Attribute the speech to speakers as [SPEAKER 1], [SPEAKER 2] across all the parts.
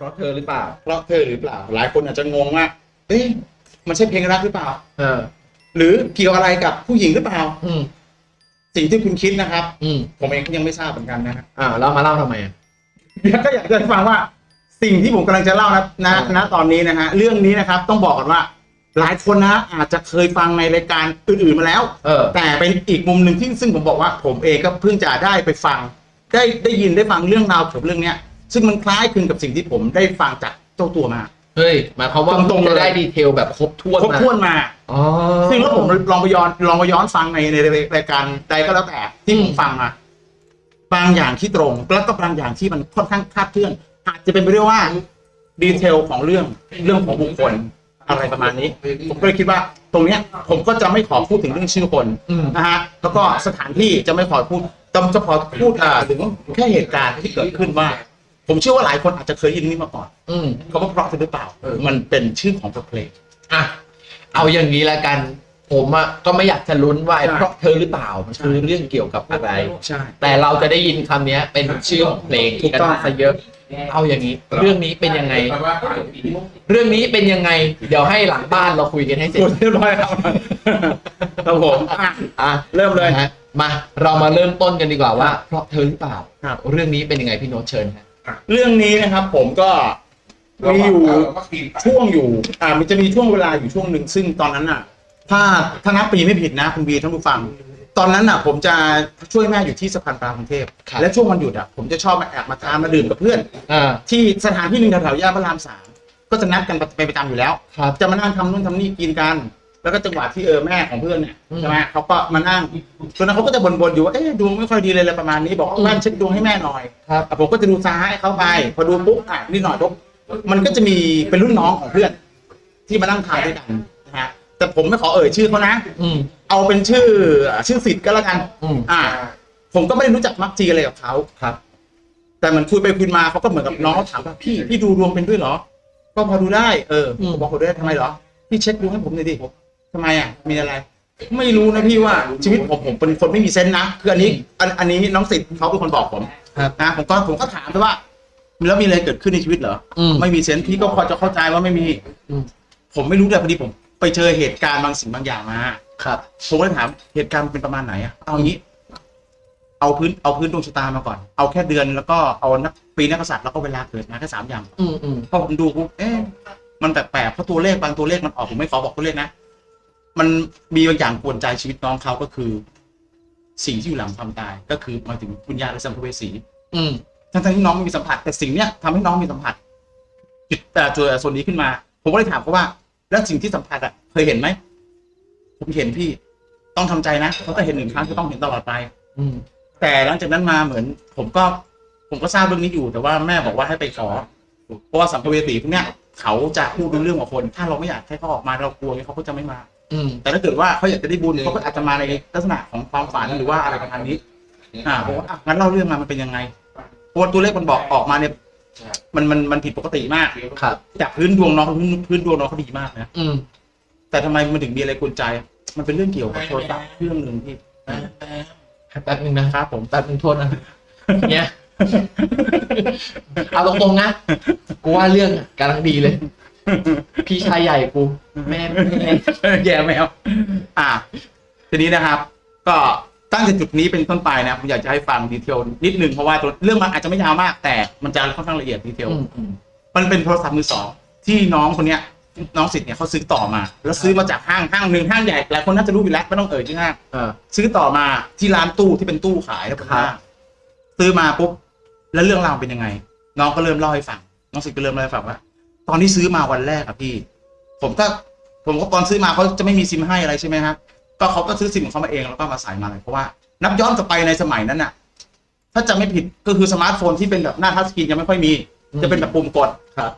[SPEAKER 1] เพราะเธอหรือเปล่า
[SPEAKER 2] เพราะเธอหรือเปล่า หลายคนอาจจะงงว่าเอ้ยมันใช่เพลงรักหรือเปล่า
[SPEAKER 1] เออ
[SPEAKER 2] หรือเกี่ยวอะไรกับผู้หญิงหรือเปล่า
[SPEAKER 1] อืม
[SPEAKER 2] สิ่งที่คุณคิดนะครับ
[SPEAKER 1] อืม
[SPEAKER 2] ผมเองก็ยังไม่ทราบเหมือนกันนะครับ
[SPEAKER 1] อ่าแล้วมาเล่าทำไมอะ
[SPEAKER 2] เดี๋ยวก็อยากจะให้ฟังว่า สิ่งที่ผมกำลังจะเล่านะนะ
[SPEAKER 1] อ่า
[SPEAKER 2] ณตอนนี้นะฮะ เรื่องนี้นะครับ ต้องบอกก่อนว่า หลายคนนะอาจจะเคยฟังในรายการอื่นๆมาแล้ว
[SPEAKER 1] เออ
[SPEAKER 2] แต่เป็นอีกมุมหนึ่งที่ซึ่งผมบอกว่าผมเองก็เพิ่งจะได้ไปฟัง ได้ได้ยินได้ฟังเรื่องราวเกี่ยวกับเรื่องเนี้ย ซึ่งมันคล้ายคลึงกับสิ่งที่ผมได้ฟังจากเจ้าตัวมา
[SPEAKER 1] เฮ้ยหมายความว่า
[SPEAKER 2] ตรงๆ
[SPEAKER 1] จะ
[SPEAKER 2] เลย
[SPEAKER 1] ได้ detail แบบครบถ้วน
[SPEAKER 2] ครบ
[SPEAKER 1] มา
[SPEAKER 2] ถ้วนมา
[SPEAKER 1] อ๋อ
[SPEAKER 2] ซึ่งแล้วผมลองไปย้อนลองไปย้อนฟังในในรายการใดก็แล้วแต่ที่ผมฟังมาบางอย่างที่ตรงแล้วก็บางอย่างที่มันค่อนข้างคลาดเคลื่อนอาจจะเป็นไปได้ว่า detail ของเรื่องเรื่องของบุคคลอะไรประมาณนี้ ผมก็เลยคิดว่า ตรงเนี้ยผมก็จะไม่ขอพูดถึงเรื่องชื่อคน
[SPEAKER 1] อืม
[SPEAKER 2] นะฮะแล้วก็สถานที่จะไม่ขอพูดจะจะขอพูดอ่าถึงแค่เหตุการณ์ที่เกิดขึ้นว่า ผมเชื่อว่าหลายคนอาจจะเคยยินนี้มาก่อน
[SPEAKER 1] อืม
[SPEAKER 2] เขาว่าเพราะหรือเปล่าเออมันเป็นชื่อของบทเพลง
[SPEAKER 1] อะเอาอย่างนี้ละกัน ผมอะก็ไม่อยากจะลุ้นว่าไอ้
[SPEAKER 2] ใช่
[SPEAKER 1] เพราะเธอหรือเปล่ามันคือเรื่องเกี่ยวกับอะไร
[SPEAKER 2] ใช่
[SPEAKER 1] แต่เราจะได้ยินคำเนี้ย เป็นชื่อของเพลง
[SPEAKER 2] ถูกต้อง
[SPEAKER 1] นซะเยอะ เอาอย่างนี้ เรื่องนี้เป็นยังไง เรื่องนี้เป็นยังไง เดี๋ยวให้หลังบ้านเราคุยกันให้เสร็จ
[SPEAKER 2] กดเรียบร้อยครับครับผมอะ
[SPEAKER 1] อะ
[SPEAKER 2] เริ่มเลย
[SPEAKER 1] นะฮะมาเรามาเริ่มต้นกันดีกว่าว่า เพราะเธอหรือเปล่า
[SPEAKER 2] ครับ
[SPEAKER 1] เรื่องนี้เป็นยังไงพี่โน้ตเชิญฮะ
[SPEAKER 2] เรื่องนี้นะครับ ผมก็มีอยู่ช่วงอยู่ อ่า มันจะมีช่วงเวลาอยู่ช่วงหนึ่งซึ่งตอนนั้นอะ ถ้าถ้านับปีไม่ผิดนะคุณบีท่านผู้ฟัง ตอนนั้นอะ ผมจะช่วยแม่อยู่ที่สะพานปลากรุงเทพและช่วงวันหยุดอะผมจะชอบมาแอบมาทานมาดื่มกับเพื่อน
[SPEAKER 1] อ่า
[SPEAKER 2] ที่สถานที่หนึ่งแถวๆย่านพระรามสามก็จะนัดกันไปประจำอยู่แล้ว
[SPEAKER 1] ครับ
[SPEAKER 2] จะมานั่งทำนู่นทำนี่กินกัน แล้วก็จังหวะที่เออแม่ของเพื่อนเนี่ย
[SPEAKER 1] อืม
[SPEAKER 2] ใช่ไหมเขาก็มานั่งตอนนั้นเขาก็จะบ่นๆอยู่ว่าเอ๊ะดวงไม่ค่อยดีเลยอะไรประมาณนี้บอก
[SPEAKER 1] อืม
[SPEAKER 2] แม่เช็คดวงให้แม่หน่อย
[SPEAKER 1] ครับ
[SPEAKER 2] อะผมก็จะดูซ้ายเขาไป พอดูปุ๊บอะนิดหน่อยปุ๊บมันก็จะมีเป็นรุ่นน้องของเพื่อน ที่มานั่งทานด้วยกันนะฮะแต่ผมไม่ขอเอ่ยชื่อเขานะ
[SPEAKER 1] อืม
[SPEAKER 2] เอาเป็นชื่อชื่อสิทธิ์ก็แล้วกัน
[SPEAKER 1] อืม
[SPEAKER 2] อ่า ผมก็ไม่ได้รู้จักมักจีอะไรกับเขา
[SPEAKER 1] ครับ
[SPEAKER 2] แต่มันคุยไปคุยมาเขาก็เหมือนกับน้องเขาถามว่าพี่พี่ดูดวงเป็นด้วยเหรอ ก็พอดูได้เออ
[SPEAKER 1] อืม
[SPEAKER 2] บอกเขาด้วยทำไมเหรอพี่เช็คดวงให้ผมหน่อยดิ ทำไมอะ มีอะไร ไม่รู้นะพี่ว่าชีวิตผมผมเป็นคนไม่มีเซนส์นะคืออันนี้อันอันนี้น้องสิทธิ์เขาเป็นคนบอกผม
[SPEAKER 1] ครับ
[SPEAKER 2] นะผมก็ผมก็ถามไปว่า แล้วมีอะไรเกิดขึ้นในชีวิตเหรอ
[SPEAKER 1] อืม
[SPEAKER 2] ไม่มีเซนส์พี่ก็พอจะเข้าใจว่าไม่มี
[SPEAKER 1] อืม
[SPEAKER 2] ผมไม่รู้แต่พอดีผม ไปเจอเหตุการณ์บางสิ่งบางอย่างมา
[SPEAKER 1] ครับ
[SPEAKER 2] ผมก็เลยถามเหตุการณ์มันเป็นประมาณไหนอะเอางี้ เอาพื้นเอาพื้นดวงชะตามาก่อน เอาแค่เดือนแล้วก็เอานักปีนักกษัตริย์แล้วก็เวลาเกิดมาแค่สามอย่าง
[SPEAKER 1] อืมอืม
[SPEAKER 2] พอผมดูปุ๊บเอ๊ะมันแปลกๆเพราะตัวเลขบางตัวเลขมันออกผมไม่ขอบอกตัวเลขนะ มันมีบางอย่างกวนใจชีวิตน้องเขาก็คือ สิ่งที่อยู่หลังความตาย ก็คือหมายถึงวิญญาณและสัมภเวสี
[SPEAKER 1] อืม
[SPEAKER 2] ทั้งๆที่น้องไม่มีสัมผัส แต่สิ่งเนี้ยทำให้น้องมีสัมผัสจุดแต่ตัวส่วนนี้ขึ้นมา ผมก็เลยถามเขาว่า แล้วสิ่งที่สัมผัสอะเคยเห็นไหมผมเห็นพี่ต้องทำใจนะเขาก็เห็นหนึ่งครั้งก็ต้องเห็นตลอดไป
[SPEAKER 1] อืม
[SPEAKER 2] แต่หลังจากนั้นมาเหมือน ผมก็ ผมก็ทราบเรื่องนี้อยู่ แต่ว่าแม่บอกว่าให้ไปขอเพราะว่าสัมภเวสีพวกเนี้ยเขาจะพูดรู้เรื่องกับคน ถ้าเราไม่อยากให้เขาออกมาเรากลัวเขาก็จะไม่มา
[SPEAKER 1] อืม
[SPEAKER 2] แต่ถ้าเกิดว่าเขาอยากจะได้บุญเขาก็อาจจะมาในลักษณะของความฝันหรือว่าอะไรประมาณนี้ อ่าผมว่าอะงั้นเล่าเรื่องมามันเป็นยังไงเพราะว่าตัวเลขมันบอกออกมาเนี่ยมันมันมันผิดปกติมาก
[SPEAKER 1] ครับ
[SPEAKER 2] จากพื้นดวงน้องพื้นพื้นดวงน้องเขาดีมากนะ
[SPEAKER 1] อืม
[SPEAKER 2] แต่ทำไมมันถึงมีอะไรกวนใจ มันเป็นเรื่องเกี่ยวกับโทรศัพท์เครื่องหนึ่งที่
[SPEAKER 1] แป๊บนึงนะครับ
[SPEAKER 2] ผม
[SPEAKER 1] แป๊บนึงโทษนะเนี่ยเอาตรงๆนะกูว่าเรื่องอะกำลังดีเลย พี่ชายใหญ่กูแม่แม่
[SPEAKER 2] แย่แมวอ่าทีนี้นะครับ ก็ตั้งแต่จุดนี้เป็นต้นไปนะผมอยากจะให้ฟังดีเทลนิดนึงเพราะว่าตัวเรื่องมันอาจจะไม่ยาวมาก แต่มันจะค่อนข้างละเอียดดีเทล
[SPEAKER 1] อืมอืม
[SPEAKER 2] มันเป็นโทรศัพท์มือสองที่น้องคนเนี้ย น้องสิทธิ์เนี่ยเขาซื้อต่อมา แล้วซื้อมาจากห้างห้างหนึ่งห้างใหญ่หลายคนน่าจะรู้อยู่แล้วไม่ต้องเอ่ยชื่อห้าง
[SPEAKER 1] อ่า
[SPEAKER 2] ซื้อต่อมาที่ร้านตู้ที่เป็นตู้ขายแล้วบนห้างซื้อมาปุ๊บแล้วเรื่องราวเป็นยังไง น้องก็เริ่มเล่าให้ฟังน้องสิทธิ์ก็เริ่มเล่าให้ฟังว่า ตอนที่ซื้อมาวันแรกอะพี่ ผมก็ผมก็ตอนซื้อมาเขาจะไม่มีซิมให้อะไรใช่ไหมครับก็เขาก็ซื้อซิมของเขามาเองแล้วก็มาใส่มาเลยเพราะว่านับย้อนกลับไปในสมัยนั้นน่ะถ้าจะไม่ผิดก็คือสมาร์ทโฟนที่เป็นแบบหน้า touchscreen ยังไม่ค่อยมี จะเป็นแบบปุ่มกด
[SPEAKER 1] ครับ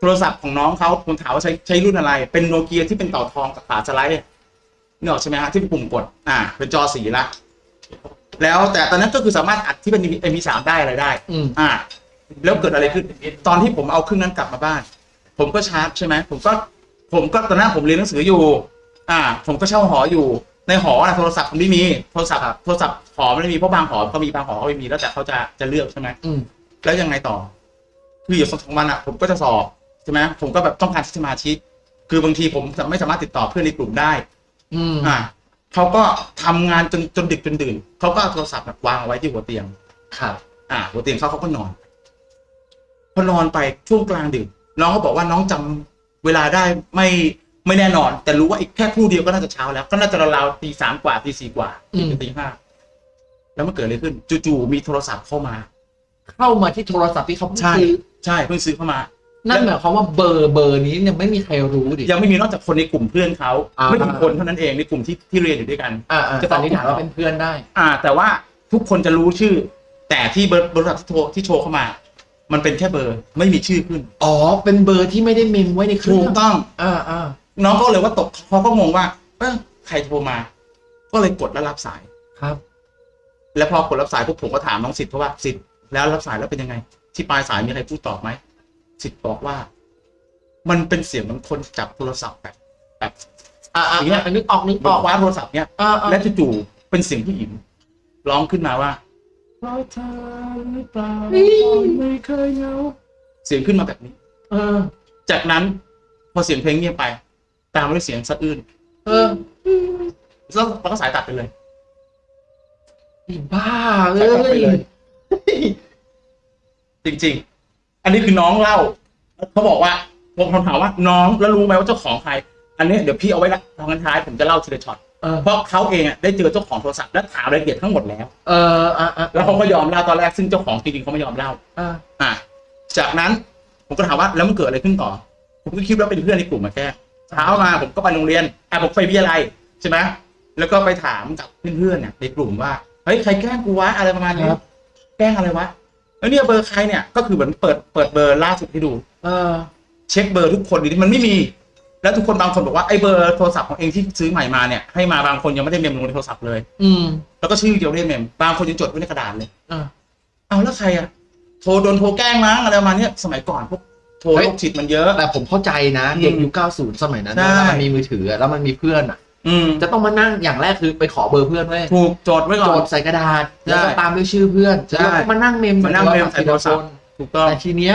[SPEAKER 2] โทรศัพท์ของน้องเขาผมถามว่าใช้ใช้รุ่นอะไร เป็นโนเกียที่เป็นเต่าทองกับฝาสไลด์นี่ออกใช่ไหมฮะที่เป็นปุ่มกดอ่า เป็นจอสีละแล้วแต่ตอนนั้นก็คือสามารถอัดที่เป็น MP3 ได้อะไรได้
[SPEAKER 1] อืม
[SPEAKER 2] อ่า แล้วเกิดอะไรขึ้น ตอนที่ผมเอาเครื่องนั้นกลับมาบ้าน ผมก็ชาร์จใช่ไหมผมก็ผมก็ตอนนั้นผมเรียนหนังสืออยู่ อ่า ผมก็เช่าหออยู่ในหอนะโทรศัพท์มันไม่มีโทรศัพท์โทรศัพท์หอมันไม่มีเพราะบางหอก็มีบางหอก็ไม่มีแล้วแต่เขาจะจะเลือกใช่ไหม
[SPEAKER 1] อืม
[SPEAKER 2] แล้วยังไงต่อ คืออยู่สองสามวันอะ ผมก็จะสอบใช่ไหมผมก็แบบต้องการสมาชิกคือบางทีผมไม่สามารถติดต่อเพื่อนในกลุ่มได้
[SPEAKER 1] อืม
[SPEAKER 2] อ่าเขาก็ทำงานจนจนดึกจนดื่นเขาก็เอาโทรศัพท์แบบวางเอาไว้ที่หัวเตียง
[SPEAKER 1] ครับ
[SPEAKER 2] อ่า หัวเตียงเขาเขาก็นอน พอนอนไปช่วงกลางดึก น้องเขาบอกว่าน้องจำเวลาได้ไม่ไม่แน่นอน แต่รู้ว่าอีกแค่ครู่เดียวก็น่าจะเช้าแล้ว ก็น่าจะราวๆตีสามกว่าตีสี่กว่า
[SPEAKER 1] อืม
[SPEAKER 2] ตีห้าแล้วมันเกิดอะไรขึ้นจู่ๆมีโทรศัพท์เข้ามา
[SPEAKER 1] เข้ามาที่โทรศัพท์ที่เขาเพิ่ง
[SPEAKER 2] ใช่
[SPEAKER 1] ซื้อ
[SPEAKER 2] ใช่เพิ่งซื้อเข้ามา
[SPEAKER 1] นั่นหมายความว่าเบอร์เบอร์นี้ยังไม่มีใครรู้ดิ
[SPEAKER 2] ยังไม่มีนอกจากคนในกลุ่มเพื่อนเขา
[SPEAKER 1] อ่า
[SPEAKER 2] ไม่กี่คนเท่านั้นเองในกลุ่มที่ที่เรียนอยู่ด้วยกัน
[SPEAKER 1] อ่าอ่า
[SPEAKER 2] จะ
[SPEAKER 1] สันนิษฐานว่าเป็นเพื่อนได้
[SPEAKER 2] อ่า แต่ว่าทุกคนจะรู้ชื่อ แต่ที่เบอร์บริษัทที่โทรที่โชว์เข้ามา มันเป็นแค่เบอร์ไม่มีชื่อขึ้น
[SPEAKER 1] อ๋อ เป็นเบอร์ที่ไม่ได้เมมไว้ในเค
[SPEAKER 2] ถู
[SPEAKER 1] รื่อง
[SPEAKER 2] กต้อง
[SPEAKER 1] อ่าอ่า
[SPEAKER 2] น้องก็เลยว่าตกเขาก็งงว่าเออใครโทรมา ก็เลยกดแล้วรับสาย
[SPEAKER 1] ครับ
[SPEAKER 2] แล้วพอกดรับสายปุ๊บผมก็ถามน้องสิทธิ์เพราะว่าสิทธิ์แล้วรับสายแล้วเป็นยังไง ที่ปลายสายมีใครพูดตอบไหมสิทธิ์บอกว่า มันเป็นเสียงเหมือนคนจับโทรศัพท์แบบแบบ
[SPEAKER 1] อ่าอ่า
[SPEAKER 2] อย่างเงี้ย
[SPEAKER 1] นึกออกนึก
[SPEAKER 2] บ
[SPEAKER 1] อ
[SPEAKER 2] อ
[SPEAKER 1] อกก
[SPEAKER 2] ว่าโทรศัพท์เนี้ย
[SPEAKER 1] อ่าอ่า
[SPEAKER 2] และจู่ๆเป็นเสียงผู้หญิงร้องขึ้นมาว่า เพราะเธอหรือเปล่าไม่เคยเหงาเสียงขึ้นมาแบบนี้
[SPEAKER 1] เออ
[SPEAKER 2] จากนั้นพอเสียงเพลงเงียบไป ตามมาด้วยเสียงสะอื้น
[SPEAKER 1] เออ
[SPEAKER 2] แล้วมันก็สายตัดไปเลย
[SPEAKER 1] ไอ้บ้าเล
[SPEAKER 2] สายตัดไปเลย
[SPEAKER 1] ย
[SPEAKER 2] จริง ๆ อันนี้คือน้องเล่าเขาบอกว่าผมถามว่าน้องแล้วรู้ไหมว่าเจ้าของใคร อันนี้เดี๋ยวพี่เอาไว้ละทางกันท้ายผมจะเล่าทีละช็อต
[SPEAKER 1] เออ
[SPEAKER 2] เพราะเขาเองอะได้เจอเจ้าของโทรศัพท์และถามรายละเอียดทั้งหมดแล้ว
[SPEAKER 1] เอออ่าอ่า
[SPEAKER 2] แล้วเขาก็ยอมเล่าตอนแรกซึ่งเจ้าของจริงๆเขาไม่ยอมเล่า
[SPEAKER 1] อ่า
[SPEAKER 2] อะจากนั้นผมก็ถามว่าแล้วมันเกิดอะไรขึ้นต่อ ผมก็คิดว่าเป็นเพื่อนในกลุ่มมาแค่เช้ามาผมก็ไปโรงเรียนอะผมไปวิทยาลัยใช่ไหมแล้วก็ไปถามกับเพื่อนๆเนี่ยในกลุ่มว่าเฮ้ยใครแกล้งกูวะอะไรประมาณนี้แกล้งอะไรวะแล้วเนี่ยเบอร์ใครเนี่ยก็คือเหมือนเปิดเปิดเบอร์ล่าสุดให้ดู
[SPEAKER 1] เออ
[SPEAKER 2] เช็คเบอร์ทุกคนดิมันไม่มี แล้วทุกคนบางคนบอกว่าไอ้เบอร์โทรศัพท์ของเองที่ซื้อใหม่มาเนี่ยให้มาบางคนยังไม่ได้เมมลงในโทรศัพท์เลย
[SPEAKER 1] อืม
[SPEAKER 2] แล้วก็ชื่อเดียวไม่ได้เมมบางคนยังจดไว้ในกระดาษเลย
[SPEAKER 1] อ่า
[SPEAKER 2] เอาแล้วใครอะโทรโดนโทรแกล้งมั้งอะไรประมาณเนี้ยสมัยก่อนพวกโทร
[SPEAKER 1] เฮ้ย
[SPEAKER 2] โรคจิตมันเยอะ
[SPEAKER 1] แต่ผมเข้าใจนะ
[SPEAKER 2] อืม
[SPEAKER 1] เด็กยุค90 สมัยนั้น
[SPEAKER 2] ใช่
[SPEAKER 1] นะแล้วมันมีมือถือแล้วมันมีเพื่อนอะ
[SPEAKER 2] อืม
[SPEAKER 1] จะต้องมานั่งอย่างแรกคือไปขอเบอร์เพื่อนไว้ย
[SPEAKER 2] ถูกจดไว้ก่
[SPEAKER 1] โจ
[SPEAKER 2] อน
[SPEAKER 1] ทย์ใส่กระดาษ
[SPEAKER 2] ใช่
[SPEAKER 1] แล้วก็ตามด้วยชื่อเพื่อน
[SPEAKER 2] ใช่
[SPEAKER 1] แล้วก็มานั่งเมม
[SPEAKER 2] มานั่งเมมใส่โทรศัพท์ ถูกต้อง
[SPEAKER 1] แต่ทีเนี้ย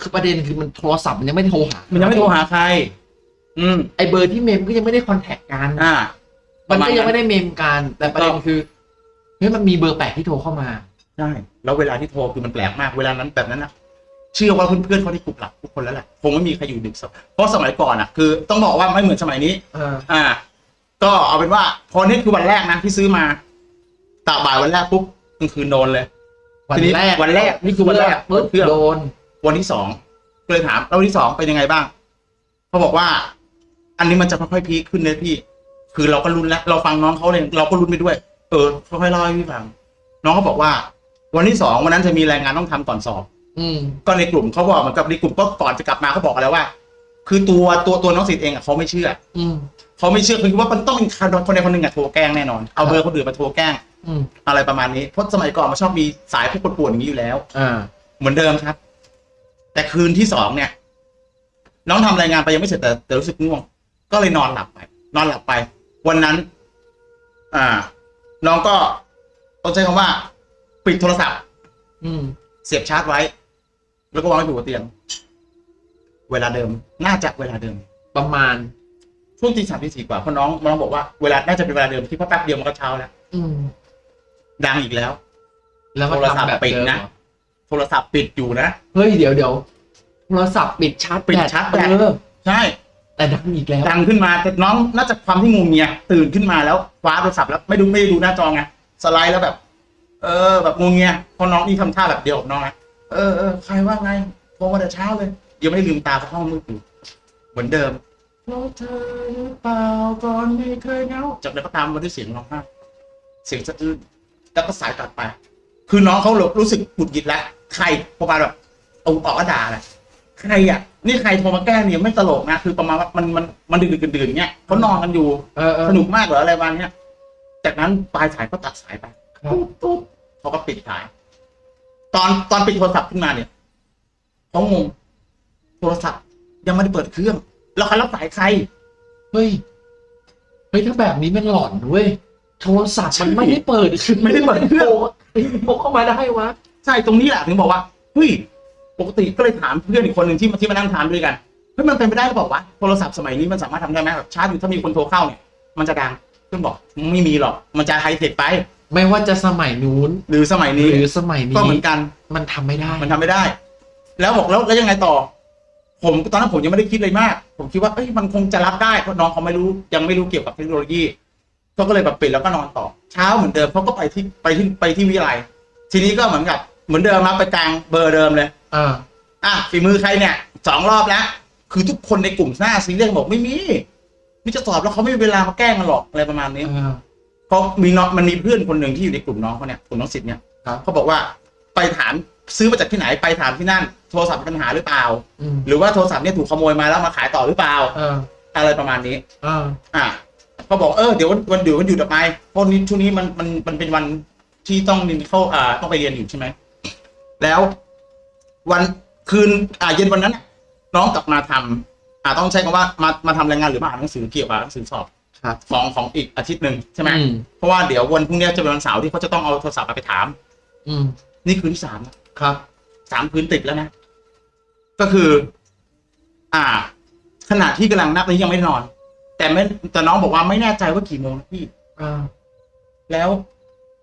[SPEAKER 1] คือประเด็นคือมันโทรศัพท์มันยังไม่ได้โทรหา
[SPEAKER 2] มันยังไม่โทรหาใคร อืม
[SPEAKER 1] ไอเบอร์ที่เมมก็ยังไม่ได้ contact กัน
[SPEAKER 2] อ่า
[SPEAKER 1] มันก็ยัง
[SPEAKER 2] ประาณ
[SPEAKER 1] ไม่ได้เมมกัน แต่ประเด็นคือเฮ้ยมันมีเบอร์แปลกที่โทรเข้ามา
[SPEAKER 2] ใช่ แล้วเวลาที่โทรคือมันแปลกมาก เวลานั้นแบบนั้นนะเชื่อว่าเพื่อนๆเขาที่กลุ่มหลับทุกคนแล้วแหละ คงไม่มีใครอยู่ดึกสักเพราะสมัยก่อนอะ คือต้องบอกว่าไม่เหมือนสมัยนี้
[SPEAKER 1] เออ
[SPEAKER 2] อ่า ก็เอาเป็นว่า พอนี่คือวันแรกนะที่ซื้อมาตาบ่ายวันแรกปุ๊บกลางคืนโดนเลย
[SPEAKER 1] วัน
[SPEAKER 2] ทีนี้
[SPEAKER 1] แรก
[SPEAKER 2] วันแรกนี่คือวันแรก
[SPEAKER 1] ปึ๊บ
[SPEAKER 2] เพื่อน
[SPEAKER 1] โดน
[SPEAKER 2] วันที่สองก็เลยถามแล้ววันที่สองเป็นยังไงบ้างเขาบอกว่า อันนี้มันจะค่อยๆพีคขึ้นเลยพี่ คือเราก็รุนแล้ว เราฟังน้องเขาเลยเราก็รุนไปด้วย เออค่อยๆเล่าให้พี่ฟัง น้องเขาบอกว่า วันที่สองวันนั้นจะมีรายงานต้องทำก่อนสอบ
[SPEAKER 1] อืม
[SPEAKER 2] ก็ในกลุ่มเขาบอกเหมือนกับในกลุ่มก็ก่อนจะกลับมาเขาบอกกันแล้วว่า คือตัวตัวตัวน้องสิทธิ์เองอะเขาไม่เชื่อ
[SPEAKER 1] อืม
[SPEAKER 2] เขาไม่เชื่อคือคิดว่ามันต้องเป็นคนใดคนหนึ่งอะโทรแกล้งแน่นอนเอาเบอร์คนอื่นมาโทรแกล้ง
[SPEAKER 1] อืม
[SPEAKER 2] อะไรประมาณนี้เพราะสมัยก่อนมันชอบมีสายพวกปวดๆอย่างนี้อยู่แล้ว
[SPEAKER 1] อ่า
[SPEAKER 2] เหมือนเดิมครับ แต่คืนที่สองเนี่ย น้องทำรายงานไปยังไม่เสร็จแต่แต่รู้สึกง่วง ก็เลยนอนหลับไป นอนหลับไป วันนั้น อ่า น้องก็ต้องใช้คำว่า ปิดโทรศัพท์
[SPEAKER 1] อืม
[SPEAKER 2] เสียบชาร์จไว้ แล้วก็วางไว้บนเตียง เวลาเดิม น่าจะเวลาเดิม
[SPEAKER 1] ประมาณ
[SPEAKER 2] ช่วงตีสามตีสี่กว่าเพราะน้องน้องบอกว่าเวลาน่าจะเป็นเวลาเดิมที่เพราะแป๊บเดียวมันก็เช้าแล้ว
[SPEAKER 1] อืม
[SPEAKER 2] ดังอีกแล้ว
[SPEAKER 1] แล้วก็
[SPEAKER 2] โทรศัพท์
[SPEAKER 1] ทำแบบ
[SPEAKER 2] ปิด
[SPEAKER 1] เดิม
[SPEAKER 2] นะ
[SPEAKER 1] เหรอ
[SPEAKER 2] โทรศัพท์ปิดอยู่นะ
[SPEAKER 1] เฮ้ยเดี๋ยวเดี๋ยวโทรศัพท์ปิดชาร์จ
[SPEAKER 2] ปิด
[SPEAKER 1] แบต
[SPEAKER 2] ชาร์จแบต
[SPEAKER 1] เออ
[SPEAKER 2] ใช่
[SPEAKER 1] แต่ดังอีกแล้ว
[SPEAKER 2] ดังขึ้นมาแต่น้องน่าจะความที่งูเงียตื่นขึ้นมาแล้วคว้าโทรศัพท์แล้วไม่ดูไม่ได้ดูหน้าจอไงสไลด์แล้วแบบ เออ แบบงูเงียเพราะน้องนี่ทำท่าแบบเดียวกับน้องนะเออเออใครว่าไงโทรมาแต่เช้าเลยยังไม่ได้ลืมตาเพราะห้องมืดอยู่เหมือนเดิมเพราะเธอหรือเปล่าก่อนไม่เคยเหงาจากนั้นก็ตามมาด้วยเสียงร้องไห้เสียงสะอื้นแล้วก็สายตัดไป คือน้องเขารู้สึกหงุดหงิดแล้วใครประมาณแบบเอาออกก็ด่าแหละใครอะ นี่ใครโทรมาแกล้งเนี่ยไม่ตลกนะคือประมาณว่ามันมันมันดึกๆดื่นๆเงี้ยเขานอนกันอยู่
[SPEAKER 1] เออเออ
[SPEAKER 2] สนุกมากเหรออะไรประมาณเนี้ยจากนั้นปลายสายก็ตัดสายไป
[SPEAKER 1] ครับ
[SPEAKER 2] ปุ๊บปุ๊บเขาก็ปิดสาย ตอนตอนปิดโทรศัพท์ขึ้นมาเนี่ยเขางงโทรศัพท์ ยังไม่ได้เปิดเครื่อง แล้วใครรับสายใคร
[SPEAKER 1] เฮ้ยเฮ้ยถ้าแบบนี้มันหลอนเว้ยโทรศัพท์มันไม่ได้เปิดคือ
[SPEAKER 2] ไม่ได้เปิดเครื่อง
[SPEAKER 1] โทร เฮ้ยโทรเข้ามาได้วะ
[SPEAKER 2] ใช่ตรงนี้แหละถึงบอกว่าเฮ้ยปกติก็เลยถามเพื่อนอีกคนหนึ่งที่มาที่มานั่งทานด้วยกันเฮ้ยมันเป็นไปได้หรือเปล่าวะโทรศัพท์สมัยนี้มันสามารถทำได้ไหมแบบชาร์จอยู่ถ้ามีคนโทรเข้าเนี่ยมันจะดังเพื่อนบอกไม่มีหรอกมันจะไฮเทคไป
[SPEAKER 1] ไม่ว่าจะสมัยนู้น
[SPEAKER 2] หรือสมัยนี้
[SPEAKER 1] หรือสมัยนี้
[SPEAKER 2] ก็เหมือนกัน
[SPEAKER 1] มันทำไม่ได้
[SPEAKER 2] มันทำไม่ได้ แล้วบอกแล้วแล้วยังไงต่อ ผมตอนนั้นผมยังไม่ได้คิดเลยมาก ผมคิดว่าเอ้ยมันคงจะรับได้เพราะน้องเขาไม่รู้ยังไม่รู้เกี่ยวกับเทคโนโลยี เขาก็เลยแบบปิดแล้วก็นอนต่อ เช้าเหมือนเดิมเขาก็ไปที่ไปที่ไปที่วิทยาลัยทีนี้ก็เหมือนกับเหมือนเดิมมาไปกลางเบอร์เดิมเลย
[SPEAKER 1] อ่า
[SPEAKER 2] อะฝีมือใครเนี่ยสองรอบแล้วคือทุกคนในกลุ่มหน้าซีเรียสบอกไม่มีนี่จะสอบแล้วเขาไม่มีเวลามาแกล้งกันหรอกอะไรประมาณนี้
[SPEAKER 1] อ่า
[SPEAKER 2] เพราะมีน้องมันมีเพื่อนคนหนึ่งที่อยู่ในกลุ่มน้องเขาเนี่ยกลุ่มน้องสิทธิ์เนี่ย
[SPEAKER 1] ครับ
[SPEAKER 2] เขาบอกว่าไปถามซื้อมาจากที่ไหนไปถามที่นั่น โทรศัพท์มีปัญหาหรือเปล่า
[SPEAKER 1] อืม
[SPEAKER 2] หรือว่าโทรศัพท์เนี่ยถูกขโมยมาแล้วมาขายต่อหรือเปล่า
[SPEAKER 1] อ่า
[SPEAKER 2] อะไรประมาณนี้
[SPEAKER 1] อ่า
[SPEAKER 2] อะ เขาบอกเออเดี๋ยววันวันเดี๋ยววันหยุดออกไปเพราะนี้ช่วงนี้มันมันมันเป็นวันที่ต้องเรียนเข้าอ่าต้องไปเรียนอยู่ใช่ไหมแล้ววันคืนอ่าเย็นวันนั้นน่ะน้องกลับมาทำอ่าต้องใช้คำว่ามามาทำรายงานหรือมาอ่านหนังสือเกี่ยวกับหนังสือสอบ
[SPEAKER 1] ครับ
[SPEAKER 2] ของของอีกอาทิตย์หนึ่งใช่ไหม
[SPEAKER 1] อืม
[SPEAKER 2] เพราะว่าเดี๋ยววันพรุ่งนี้จะเป็นวันเสาร์ที่เขาจะต้องเอาโทรศัพท์ไปถาม
[SPEAKER 1] อืม
[SPEAKER 2] นี่คืนที่สามแล้ว
[SPEAKER 1] ครับ
[SPEAKER 2] สามคืนติดแล้วนะก็คือ อ่า ขณะที่กำลังนับนี้ยังไม่ได้นอน แต่ไม่แต่น้องบอกว่าไม่แน่ใจว่ากี่โมงนะพี่
[SPEAKER 1] อ่า
[SPEAKER 2] แล้ว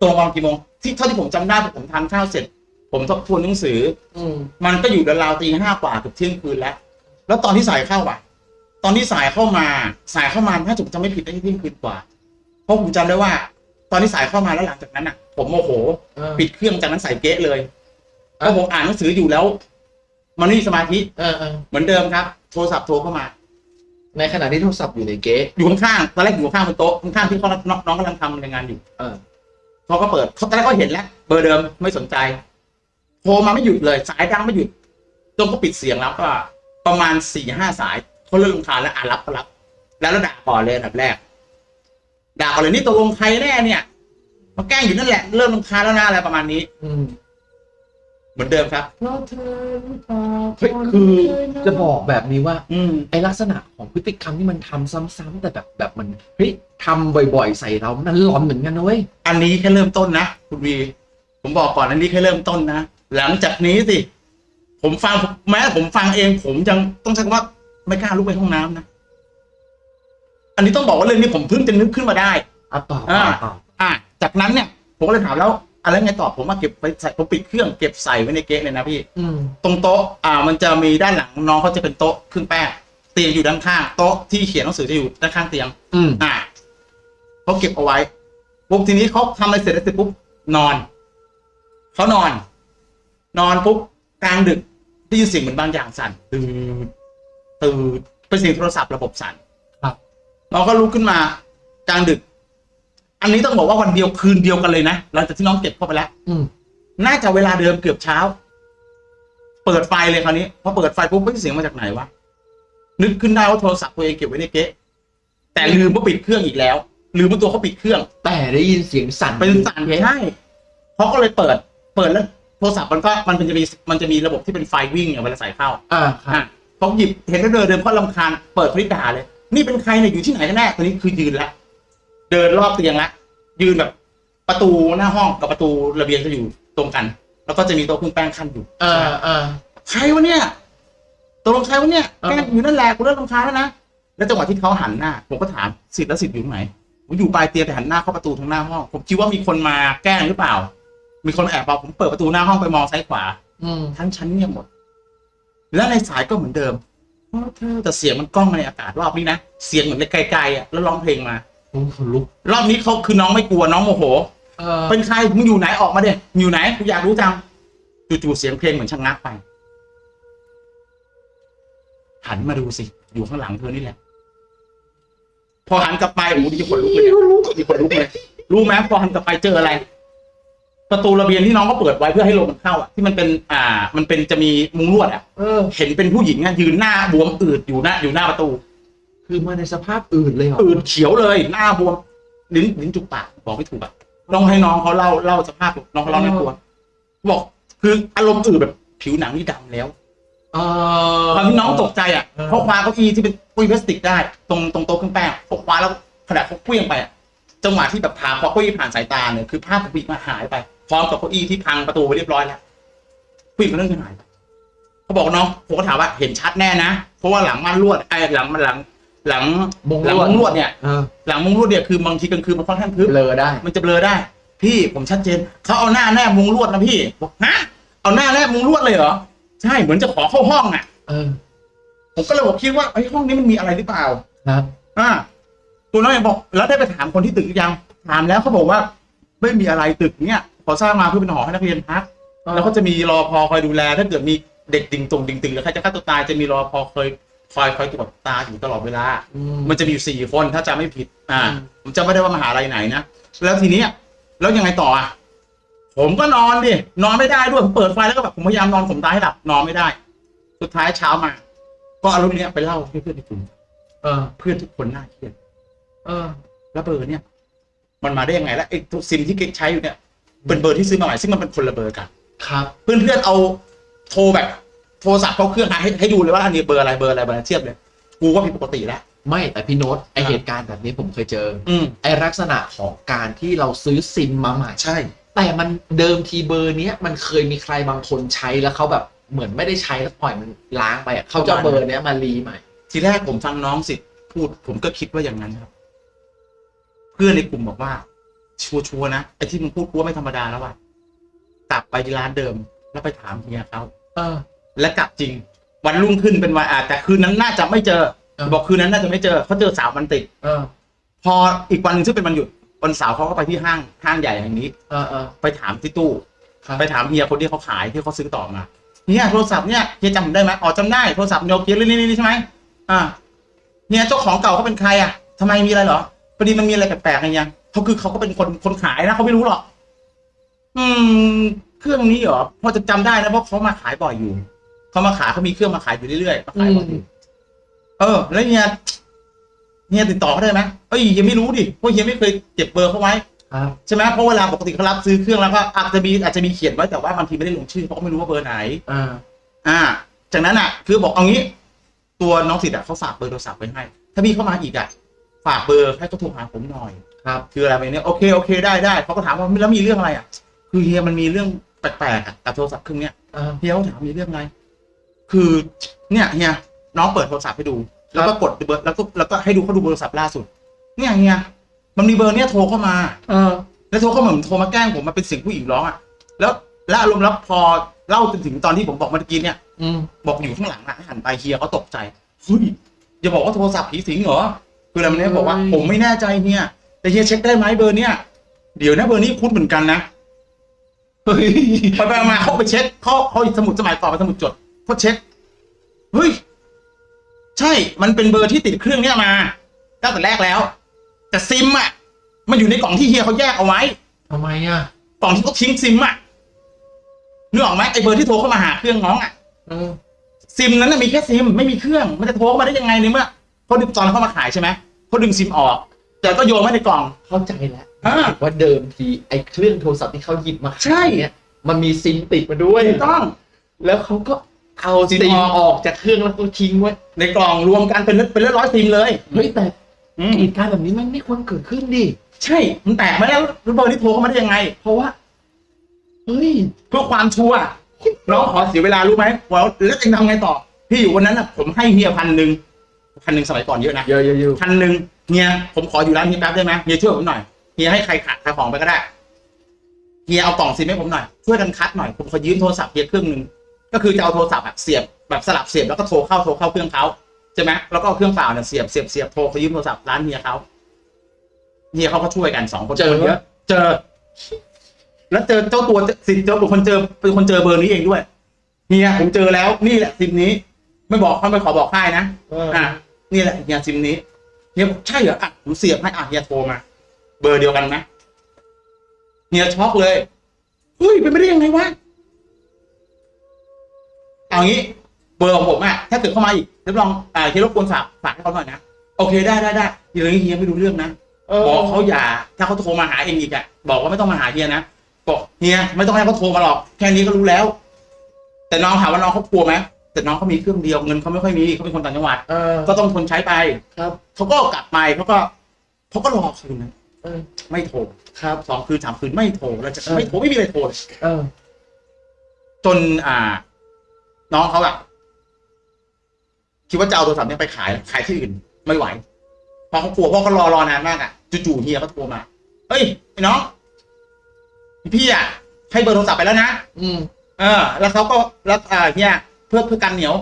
[SPEAKER 2] ตรงวันกี่โมง ที่เท่าที่ผมจำได้ผมทานข้าวเสร็จ ผมทบทวนหนังสือ
[SPEAKER 1] อืม
[SPEAKER 2] มันก็อยู่ราวๆตีห้ากว่าเกือบเที่ยงคืนแล้ว แล้วตอนที่สายเข้าอะ ตอนที่สายเข้ามา สายเข้ามาถ้าผมจำไม่ผิดได้เที่ยงคืนกว่า เพราะผมจำได้ว่า ตอนที่สายเข้ามาแล้วหลังจากนั้นอะ ผมโมโห
[SPEAKER 1] อ่า
[SPEAKER 2] ปิดเครื่องจากนั้นใส่เก๊ะเลย
[SPEAKER 1] อะ
[SPEAKER 2] แล้วผมอ่านหนังสืออยู่แล้ว มันไม่มีสมาธิ
[SPEAKER 1] เออเออ
[SPEAKER 2] เหมือนเดิมครับ โทรศัพท์โทรเข้ามา
[SPEAKER 1] ในขณะที่โทรศัพท์อยู่ในเก๊ะ
[SPEAKER 2] อยู่ข้างๆตอนแรกอยู่ข้างๆบนโต๊ะข้างๆที่เขาน้องน้องกำลังทำรายงานอยู่
[SPEAKER 1] เออ
[SPEAKER 2] เขาก็เปิดเขาตอนแรกเขาเห็นแล้ว เบอร์เดิมไม่สนใจโทรมาไม่หยุดเลย สายดังไม่หยุดจนเขาปิดเสียงแล้วก็ ประมาณสี่ห้าสายเขาเริ่มรำคาญแล้วอ่านรับก็รับแล้วแล้วด่าก่อนเลยอันดับแรกด่าก่อนเลยนี่ตกลงใครแน่เนี่ยมาแกล้งอยู่นั่นแหละ เริ่มรำคาญแล้วนะอะไรประมาณนี้
[SPEAKER 1] อื ม
[SPEAKER 2] เหมือนเดิมครับ
[SPEAKER 1] เพราะเธอหรือเปล่าเฮ้ยคือจะบอกแบบนี้ว่า
[SPEAKER 2] อืม
[SPEAKER 1] ไอลักษณะของพฤติกรรมที่มันทำซ้ำๆแต่แบบแบบมันเฮ้ยทำบ่อยๆ ใส่เรา มันหลอนเหมือนกันนะเว้ย
[SPEAKER 2] อันนี้แค่เริ่มต้นนะคุณวี ผมบอกก่อนอันนี้แค่เริ่มต้นนะ หลังจากนี้สิ ผมฟังแม้ ผมฟังเอง ผมยังต้องใช้คำว่าไม่กล้าลุกไปห้องน้ำนะ อันนี้ต้องบอกว่าเรื่องนี้ผมเพิ่งจะนึกขึ้นมาได้
[SPEAKER 1] อะต่อ
[SPEAKER 2] อ่า
[SPEAKER 1] ต่อต่อ
[SPEAKER 2] อะจากนั้นเนี่ย ผมก็เลยถามแล้ว อะไรไงต่อผมมาเก็บไปใส่ผมปิดเครื่องเก็บใส่ไว้ในเก๊ะเลยนะพี่
[SPEAKER 1] อืม
[SPEAKER 2] ตรงโต๊ะอ่ามันจะมีด้านหลังน้องเขาจะเป็นโต๊ะเครื่องแป้งเตียงอยู่ด้านข้างโต๊ะที่เขียนหนังสือจะอยู่ด้านข้างเตียง
[SPEAKER 1] อืม
[SPEAKER 2] อ่าเขาเก็บเอาไว้ปุ๊บทีนี้เขาทำอะไรเสร็จแล้วเสร็จปุ๊บนอนเขานอน นอนปุ๊บกลางดึกได้ยินเสียงเหมือนบางอย่างสั่นตื่นตื่นเป็นเสียงโทรศัพท์ระบบสั่น
[SPEAKER 1] ครับ
[SPEAKER 2] น้องก็ลุกขึ้นมากลางดึก อันนี้ต้องบอกว่าวันเดียวคืนเดียวกันเลยนะหลังจากที่น้องเก็บเข้าไปแล้ว
[SPEAKER 1] อืม
[SPEAKER 2] น่าจะเวลาเดิมเกือบเช้า เปิดไฟเลยคราวนี้พอเปิดไฟปุ๊บไม่เสียงมาจากไหนวะนึกขึ้นได้ว่าโทรศัพท์ตัวเองเก็บไว้ในเก๊ะแต่ลืมว่าปิดเครื่องอีกแล้วลืมว่าตัวเขาปิดเครื่อง
[SPEAKER 1] แต่ได้ยินเสียงสั่น
[SPEAKER 2] เป็นสั่นใช่เขาก็เลยเปิด เปิดแล้ว โทรศัพท์มันก็มันเป็นจะมีมันจะมีระบบที่เป็นไฟวิ่งอย่างเวลาใส่เข้า
[SPEAKER 1] อ่าครั
[SPEAKER 2] อะ
[SPEAKER 1] บ
[SPEAKER 2] เขาหยิบเห็นแล้วเดินเดินเขาลำคาญเปิดคลิปด่าเลย นี่เป็นใครเนี่ยอยู่ที่ไหนกันแน่ตอนนี้คือยืนแล้ว เดินรอบเตียงละยืนแบบประตูหน้าห้องกับประตูระเบียงจะอยู่ตรงกัน แล้วก็จะมีโต๊ะเครื่องแป้งขั้นอยู่
[SPEAKER 1] อ่าอ่า
[SPEAKER 2] ใครวะเนี่ยตกลงใครวะเนี่ย
[SPEAKER 1] เออ
[SPEAKER 2] แกล้งอยู่นั่นแหละกูเริ่มรำคาญแล้วนะแล้วจังหวะที่เขาหันหน้าผมก็ถามสิทธิ์แล้วสิทธิ์อยู่ตรงไหนผมอยู่ปลายเตียงแต่หันหน้าเข้าประตูทางหน้าห้องผมคิดว่ามีคนมาแกล้งหรือเปล่า มีคนแอบเอาผมเปิดประตูหน้าห้องไปมองซ้ายขวา
[SPEAKER 1] อืม
[SPEAKER 2] ทั้งชั้นเงียบหมด และในสายก็เหมือนเดิมเพราะเธอแต่เสียงมันกล้องในอากาศรอบนี้นะเสียงเหมือนไกลๆอะแล้วร้องเพลงมา
[SPEAKER 1] โอ้ขนลุก
[SPEAKER 2] รอบนี้เขาคือน้องไม่กลัวน้องโมโห
[SPEAKER 1] เออ
[SPEAKER 2] เป็นใครมึงอยู่ไหนออกมาเด็อยู่ไหนกูอยากรู้จังจู่ๆเสียงเพลงเหมือนชะงักไป หันมาดูสิอยู่ข้างหลังเธอนี่แหละ พอหันกลับไปโอ้โหดีขนลุกเลยเนี่ยดีขนลุกเลยรู้ไหมพอหันกลับไปเจออะไร ประตูระเบียงที่น้องเขาเปิดไว้เพื่อให้ลมมันเข้าอะที่มันเป็น อ่า มันเป็นจะมีมุงลวดอะ
[SPEAKER 1] เออ
[SPEAKER 2] เห็นเป็นผู้หญิงอะยืนหน้าบวมอืดอยู่หน้าอยู่หน้าประตู
[SPEAKER 1] คือมาในสภาพอื่นเลยเหรอ
[SPEAKER 2] อืดเขียวเลย หน้าบวมลิ้นลิ้นจุกปากบอกไม่ถูกอะต้องให้น้องเขาเล่าเล่าสภาพน้องเขาเล่าในตัวบอก คืออารมณ์อืดแบบ ผิวหนังนี่ดำแล้ว
[SPEAKER 1] เออ
[SPEAKER 2] ตอนที่น้องตกใจอะ
[SPEAKER 1] เออ
[SPEAKER 2] เขาคว้าเก้าอี้ที่เป็นเก้าอี้พลาสติกได้ ตรงตรงโต๊ะเครื่องแป้งเขาคว้าแล้วขณะเขาเคลื่องไปอะจังหวะที่แบบพาพอเก้าอี้ผ่านสายตาเนี่ยคือภาพของผู้หญิงมาหายไปพร้อมกับเก้าอี้ที่พังประตูไปเรียบร้อยแล้วผู้หญิงคนนั้นก็หายไปเขาบอกน้องผมก็ถามว่าเห็นชัดแน่นะเพราะว่าหลังม่านลวดไอ้หลังหลัง หลัง
[SPEAKER 1] มุ้ง
[SPEAKER 2] หลัง
[SPEAKER 1] ลวด
[SPEAKER 2] มุ้งลวดเนี่ย
[SPEAKER 1] เออ
[SPEAKER 2] หลังมุ้งลวดเนี่ยคือบางทีกลางคืนมันค่อนข้างทึบ
[SPEAKER 1] เบลอได้
[SPEAKER 2] มันจะเบลอได้ พี่ผมชัดเจนเขาเอาหน้าแนบมุ้งลวดนะพี่บอกฮะเอาหน้าแนบมุ้งลวดเลยเหรอใช่เหมือนจะขอเข้าห้องอะ
[SPEAKER 1] เออ
[SPEAKER 2] ผมก็เลยบอกคิดว่าไอ้ยห้องนี้มันมีอะไรหรือเปล่า
[SPEAKER 1] ครับ
[SPEAKER 2] อ่าตัวน้อยบอก แล้วได้ไปถามคนที่ตึกหรือยังถามแล้วเขาบอกว่า ไม่มีอะไรตึกเนี่ยขอสร้างมาเพื่อเป็นหอให้นักเรียนพักแล้วก็จะมีรอพอคอยดูแล ถ้าเกิดมีเด็กดิ่งตรงดิ่งตึงหรือใครจะฆ่าตัวตายจะมีรอพอคอย คอยคอยตรวจตาอยู่ตลอดเวลา
[SPEAKER 1] อืม
[SPEAKER 2] มันจะมีอยู่สี่คนถ้าจำไม่ผิด อ่า
[SPEAKER 1] อืม
[SPEAKER 2] ผมจำไม่ได้ว่ามหาลัยไหนนะ แล้วทีเนี้ยแล้วยังไงต่ออะ ผมก็นอนดิ นอนไม่ได้ด้วย ผมเปิดไฟแล้วก็แบบผมพยายามนอนผมตายให้หลับ นอนไม่ได้ สุดท้ายเช้ามา ก็เอาเรื่องเนี้ยไปเล่าให้เพื่อนที่กลุ่ม
[SPEAKER 1] เออ
[SPEAKER 2] เพื่อนทุกคนน่าเครียด
[SPEAKER 1] เออ
[SPEAKER 2] แล้วเบอร์เนี่ย มันมาได้ยังไง แล้วไอ้ตัวซิมที่เก๊กใช้อยู่เนี่ย เป็นเบอร์ที่ซื้อมาใหม่ซึ่งมันเป็นคนละเบอร์กัน
[SPEAKER 1] ครับ
[SPEAKER 2] เพื่อนๆเอาโทรแบบ โทรศัพท์เข้าเครื่องให้ให้ดูเลยว่าอันนี้เบอร์อะไรเบอร์อะไรเบอร์อะไรเทียบเลยกูว่าผิดปกติแล้ว
[SPEAKER 1] ไม่แต่พี่โน้ตไอ
[SPEAKER 2] ครับ
[SPEAKER 1] เหตุการณ์แบบนี้ผมเคยเจอ
[SPEAKER 2] อืม
[SPEAKER 1] ไอลักษณะของการที่เราซื้อซิมมาใหม่
[SPEAKER 2] ใช่
[SPEAKER 1] แต่มันเดิมทีเบอร์เนี้ยมันเคยมีใครบางคนใช้แล้วเขาแบบเหมือนไม่ได้ใช้แล้วปล่อยมันล้างไปอะเขาจะเอาเบอร์เนี้ยมา re ใหม่
[SPEAKER 2] ทีแรกผมฟังน้องสิทธิ์พูดผมก็คิดว่าอย่างนั้นครับ เพื่อนในกลุ่มบอกว่า ชัวร์ๆนะไอ้ที่มึงพูดกูว่าไม่ธรรมดาแล้วว่ะกลับไปที่ร้านเดิม แล้วไปถามเฮียเขา
[SPEAKER 1] เออ
[SPEAKER 2] และกลับจริง วันรุ่งขึ้นเป็นวันอ่าแต่คืนนั้นน่าจะไม่เจอ
[SPEAKER 1] เออ
[SPEAKER 2] บอกคืนนั้นน่าจะไม่เจอเขาเจอสาววันติด
[SPEAKER 1] เออ
[SPEAKER 2] พออีกวันหนึ่งซึ่งเป็นวันหยุดวันเสาร์เขาก็ไปที่ห้างห้างใหญ่แห่งนี้
[SPEAKER 1] เออเออ
[SPEAKER 2] ไปถามที่ตู้
[SPEAKER 1] ครับ
[SPEAKER 2] ไปถามเฮียคนที่เขาขายที่เขาซื้อต่อมาเนี่ยโทรศัพท์เนี่ยเฮียจำผมได้ไหมอ๋อจำได้โทรศัพท์โนเกียนี่นี่ใช่ไหมอ่าเนี่ยเจ้าของเก่าเขาเป็นใครอะทำไมมีอะไรเหรอพอดีมันมีอะไรแปลกๆอะไรยังเขาคือเขาก็เป็นคนคนขายนะเขาไม่รู้หรอกอืม เครื่องนี้เหรอพอจะจำได้นะเพราะเขามาขายบ่อยอยู่ เขามาขายเขามีเครื่องมาขายอยู่เรื่อยๆมาขายบ่อยอยู่เออ แล้วเฮียเฮียติดต่อเขาได้ไหมเอ้ยเฮียไม่รู้ดิเพราะเฮียไม่เคยเก็บเบอร์เขาไว้
[SPEAKER 1] ครับ
[SPEAKER 2] ใช่ไหมเพราะเวลาปกติเขารับซื้อเครื่องแล้วก็อาจจะมีอาจจะมีเขียนไว้แต่ว่าบางทีไม่ได้ลงชื่อเพราะเขาไม่รู้ว่าเบอร์ไหน
[SPEAKER 1] อ่า
[SPEAKER 2] อ่า จากนั้นอะ คือบอกเอางี้ ตัวน้องสิทธิ์อะเขาฝากเบอร์โทรศัพท์ไว้ให้ ถ้าพี่เข้ามาอีกอะฝากเบอร์ให้เขาโทรหาผมหน่อย
[SPEAKER 1] ครับ
[SPEAKER 2] คืออะไรไปเนี่ยโอเคโอเคได้ได้เขาก็ถามว่าแล้วมีเรื่องอะไรอะ คือเฮียมันมีเรื่องแปลกๆอะกับโทรศัพท์เครื่องเนี้ย
[SPEAKER 1] อ่า
[SPEAKER 2] เฮียเขาถามมีเรื่องอะไร คือเนี่ยเฮียน้องเปิดโทรศัพท์ให้ดู แล้วก็กดเบอร์แล้วก็แล้วก็ให้ดูเขาดูเบอร์โทรศัพท์ล่าสุด เนี่ยเฮียมันมีเบอร์เนี้ยโทรเข้ามา
[SPEAKER 1] เออ
[SPEAKER 2] แล้วโทรเข้ามาเหมือนโทรมาแกล้งผมมาเป็นเสียงผู้หญิงร้องอะแล้วและอารมณ์แล้วพอเล่าจนถึงตอนที่ผมบอกเมื่อกี้เนี่ย
[SPEAKER 1] อืม
[SPEAKER 2] บอกอยู่ข้างหลังอะหันไปเฮียเขาตกใจเฮ้ยอย่าบอกว่าโทรศัพท์ผีสิงเหรอคืออะไรมันเนี่ยบอกว่าผมไม่แน่ใจเฮียแต่เฮียเช็คได้ไหมเบอร์เนี้ยเดี๋ยวนะเบอร์นี้คุ้นเหมือนกันนะ
[SPEAKER 1] เฮ้ย
[SPEAKER 2] ไปไปมาเขาไปเช็คเขาเขาสมุดสมัยก่อนเป็นสมุดจด เขาเช็คเฮ้ย ใช่ มันเป็นเบอร์ที่ติดเครื่องเนี้ยมาตั้งแต่แรกแล้ว แต่ซิมอะ มันอยู่ในกล่องที่เฮียเขาแยกเอาไว้
[SPEAKER 1] ทำไมอะ
[SPEAKER 2] กล่องที่เขาทิ้งซิมอะนึกออกไหมไอเบอร์ที่โทรเข้ามาหาเครื่องน้องอะ
[SPEAKER 1] เออ
[SPEAKER 2] ซิมนั้นนะมีแค่ซิมไม่มีเครื่อง มันจะโทรเข้ามาได้ยังไงในเมื่อเขาดึงตอนเขามาขายใช่ไหมเขาดึงซิมออก แต่ก็โยนไว้ในกล่อง
[SPEAKER 1] เข้าใจแล้ว
[SPEAKER 2] อ่า
[SPEAKER 1] ว่าเดิมทีไอเครื่องโทรศัพท์ที่เขาหยิบมา
[SPEAKER 2] ใช่
[SPEAKER 1] ขายเนี่ยมันมีซิมติดมาด้วย
[SPEAKER 2] ถูกต้อง
[SPEAKER 1] แล้วเขาก็ เอา
[SPEAKER 2] ซิ
[SPEAKER 1] ซิ
[SPEAKER 2] ม
[SPEAKER 1] ม
[SPEAKER 2] ออก
[SPEAKER 1] ออกจากเครื่องแล้วก็ทิ้งไว้
[SPEAKER 2] ในกล่องรวมกันเป็นเป็นร้อยๆซิมเลย
[SPEAKER 1] เฮ้ยแต่
[SPEAKER 2] อืม
[SPEAKER 1] เหตุการณ์แบบนี้มันไม่ควรเกิดขึ้นดิ
[SPEAKER 2] ใช่ มันแตกมาแล้วแล้วเบอร์ที่โทรเข้ามาได้ยังไง
[SPEAKER 1] เพราะว่าเฮ้ย
[SPEAKER 2] เพื่อความชัวร์น้องขอเสียเวลารู้ไหมว่าแล้วจะทำไงต่อ พี่อยู่วันนั้นน่ะผมให้เฮียพันหนึ่งพันหนึ่งสมัยก่อนเยอะนะ
[SPEAKER 1] เยอะเยอะเยอะ
[SPEAKER 2] พันหนึ่งเฮียผมขออยู่ร้านเฮียแป๊บได้ไหมเฮียช่วยผมหน่อยเฮียให้ใครขายขายของไปก็ได้เฮียเอากล่องซิมให้ผมหน่อยช่วยกันคัดหน่อยผมขอยืมโทรศัพท์เฮียเครื่องหนึ่ง ก็คือจะเอาโทรศัพท์อะเสียบแบบสลับเสียบแล้วก็โทรเข้าโทรเข้าเครื่องเขาใช่ไหมแล้วก็เอาเครื่องเปล่าเนี่ยเสียบเสียบเสียบโทรขอยืมโทรศัพท์ร้านเฮียเขาเฮียเขาก็ช่วยกันสองคน
[SPEAKER 1] เจอ
[SPEAKER 2] คนเยอะเจอ แล้วเจอเจ้าตัวสิเจ้าเป็นคนเจอเป็นคนเจอเบอร์นี้เองด้วยเฮียผมเจอแล้วนี่แหละซิมนี้ ไม่บอกเขาไม่ขอบอกค่ายนะ
[SPEAKER 1] เออ
[SPEAKER 2] อะนี่แหละเฮียซิมนี้เฮียบอกใช่เหรออะผมเสียบให้อะเฮียโทรมา เบอร์เดียวกันไหมเฮียช็อกเลยเฮ้ยเป็นไปได้ยังไงวะ เอางี้เบอร์ของผมอะถ้าเกิดเข้ามาอีกรับรองอ่าเฮียรบกวนฝากฝากให้เขาหน่อยนะโอเคได้ได้ได้อย่างนี้เฮียไม่รู้เรื่องนะ
[SPEAKER 1] เออ
[SPEAKER 2] บอกเขาอย่าถ้าเขาโทรมาหาเองอีกอะบอกว่าไม่ต้องมาหาเฮียนะบอกเฮียไม่ต้องให้เขาโทรมาหรอกแค่นี้ก็รู้แล้ว แต่น้องถามว่าน้องเขากลัวไหมแต่น้องเขามีเครื่องเดียวเงินเขาไม่ค่อยมีเขาเป็นคนต่างจังหวัด
[SPEAKER 1] เออ
[SPEAKER 2] ก็ต้องทนใช้ไป
[SPEAKER 1] ครับ
[SPEAKER 2] เขาก็กลับไปเขาก็เขาก็รอคืนนะ
[SPEAKER 1] เออ
[SPEAKER 2] ไม่โทร
[SPEAKER 1] ครับ
[SPEAKER 2] สองคืนสามคืนไม่โทรแล้วจะ
[SPEAKER 1] เออ
[SPEAKER 2] ไม่โทรไม่มีอะไรโทรเลย
[SPEAKER 1] เออ
[SPEAKER 2] จนอ่า น้องเขาอะคิดว่าจะเอาโทรศัพท์เนี้ไปขายขายที่อื่น ไม่ไหวเพราะเขากลัวเพราะเขารอรอนานมากอะจู่ๆเฮียเขาโทรมาเฮ้ยไอ้น้องพี่อะให้เบอร์โทรศัพท์ไปแล้วนะ
[SPEAKER 1] อืม
[SPEAKER 2] เออ แล้วเขาก็แล้วอ่าเฮียเพื่อเพื่อกันเหนียว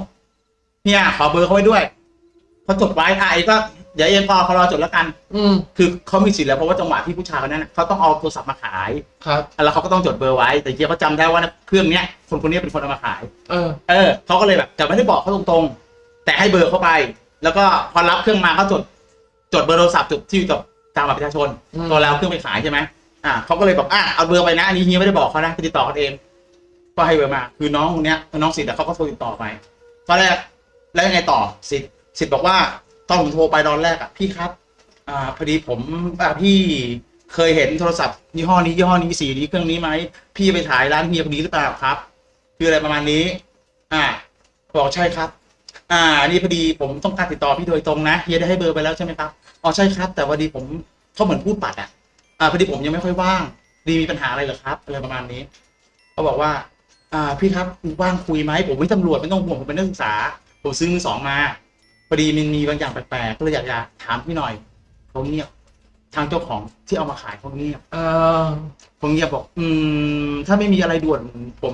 [SPEAKER 2] เฮียขอเบอร์เขาไว้ด้วยเขาจดไว้อะไอ้ก็ เดี๋ยวเอ็มพอเขารอจดแล้วกัน
[SPEAKER 1] อืม
[SPEAKER 2] คือเขามีสิทธิ์แล้วเพราะว่าจังหวะที่ผู้ชายคนนั้นน่ะเขาต้องเอาโทรศัพท์มาขาย
[SPEAKER 1] ครับ
[SPEAKER 2] แล้วเขาก็ต้องจดเบอร์ไว้ แต่เฮียเขาจำได้ว่าเครื่องเนี้ยคนคนนี้เป็นคนเอามาขาย
[SPEAKER 1] เออ
[SPEAKER 2] เออเขาก็เลยแบบแต่ไม่ได้บอกเขาตรงๆ แต่ให้เบอร์เข้าไป แล้วก็พอรับเครื่องมาเขาจด จดเบอร์โทรศัพท์จดที่กับตามบัตรประชาชน
[SPEAKER 1] อืม
[SPEAKER 2] ตัวแล้วเครื่องไปขายใช่ไหมอ่าเขาก็เลยบอกอะเอาเบอร์ไปนะอันนี้เฮียไม่ได้บอกเขานะไปติดต่อเขาเอง ก็ให้เบอร์มา คือน้องคนเนี้ยน้องสิทธิ์อะเขาก็โทรติดต่อไปตอนแรกแล้วยังไงต่อสิทธิ์สิทธิ์บอกว่า ตอนผมโทรไปตอนแรกอะพี่ครับ อ่า พอดีผมอ่าพี่เคยเห็นโทรศัพท์ยี่ห้อนี้ยี่ห้อนี้สีนี้เครื่องนี้ไหมพี่ไปถ่ายร้านเฮียคนนี้หรือเปล่าครับ คืออะไรประมาณนี้ อ่าบอกใช่ครับ อ่า นี่พอดีผมต้องการติดต่อพี่โดยตรงนะเฮียได้ให้เบอร์ไปแล้วใช่ไหมครับอ๋อใช่ครับ แต่พอดีผมเขาเหมือนพูดปัดอะอ่าพอดีผมยังไม่ค่อยว่าง ดีมีปัญหาอะไรเหรอครับอะไรประมาณนี้เขาบอกว่า อ่าพี่ครับว่างคุยไหมผมไม่ตำรวจไม่ต้องห่วงผมเป็นนักศึกษาผมซื้อมือสองมา พอดีมันมีบางอย่างแปลกๆก็เลยอยากจะถามพี่หน่อยเขาเงียบทางเจ้าของที่เอามาขายเขาเงียบ
[SPEAKER 1] เออ
[SPEAKER 2] ผมเงียบบอก อืม ถ้าไม่มีอะไรด่วน ผม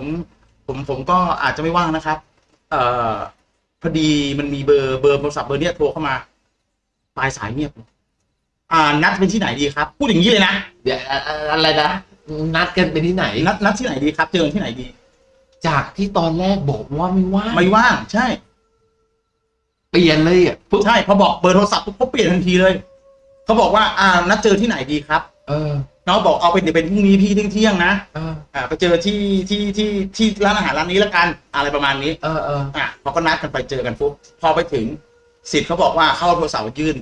[SPEAKER 2] ผมผมก็อาจจะไม่ว่างนะครับ เอ่อพอดีมันมีเบอร์เบอร์โทรศัพท์เบอร์เนี้ยโทรเข้ามาปลายสายเงียบอ่า นัดเป็นที่ไหนดีครับ พูดอย่างนี้เลยนะ
[SPEAKER 1] เดี๋ยวอะอะอะไรนะ นัดกันไปที่ไหน
[SPEAKER 2] นัดนัดที่ไหนดีครับ เจอกันที่ไหนดี
[SPEAKER 1] จากที่ตอนแรกบอกว่าไม่ว่าง
[SPEAKER 2] ไม่ว่างใช่
[SPEAKER 1] เปลี่ยนเลยอะปุ๊บ
[SPEAKER 2] ใช่พอบอกเบอร์โทรศัพท์ปุ๊บเขาเปลี่ยนทันทีเลยเขาบอกว่าอ่านัดเจอที่ไหนดีครับ
[SPEAKER 1] เออ
[SPEAKER 2] น้องบอกเอาเป็นเดี๋ยวเป็นพรุ่งนี้พี่เที่ยงเที่ยงๆนะ
[SPEAKER 1] เออ
[SPEAKER 2] อ่าไปเจอที่ที่ที่ที่ร้านอาหารร้านนี้แล้วกันอะไรประมาณนี้
[SPEAKER 1] เออเออ
[SPEAKER 2] อะพอก็นัดกันไปเจอกันปุ๊บพอไปถึงสิทธิ์เขาบอกว่าเข้าเอาโทรศัพท์มายื่น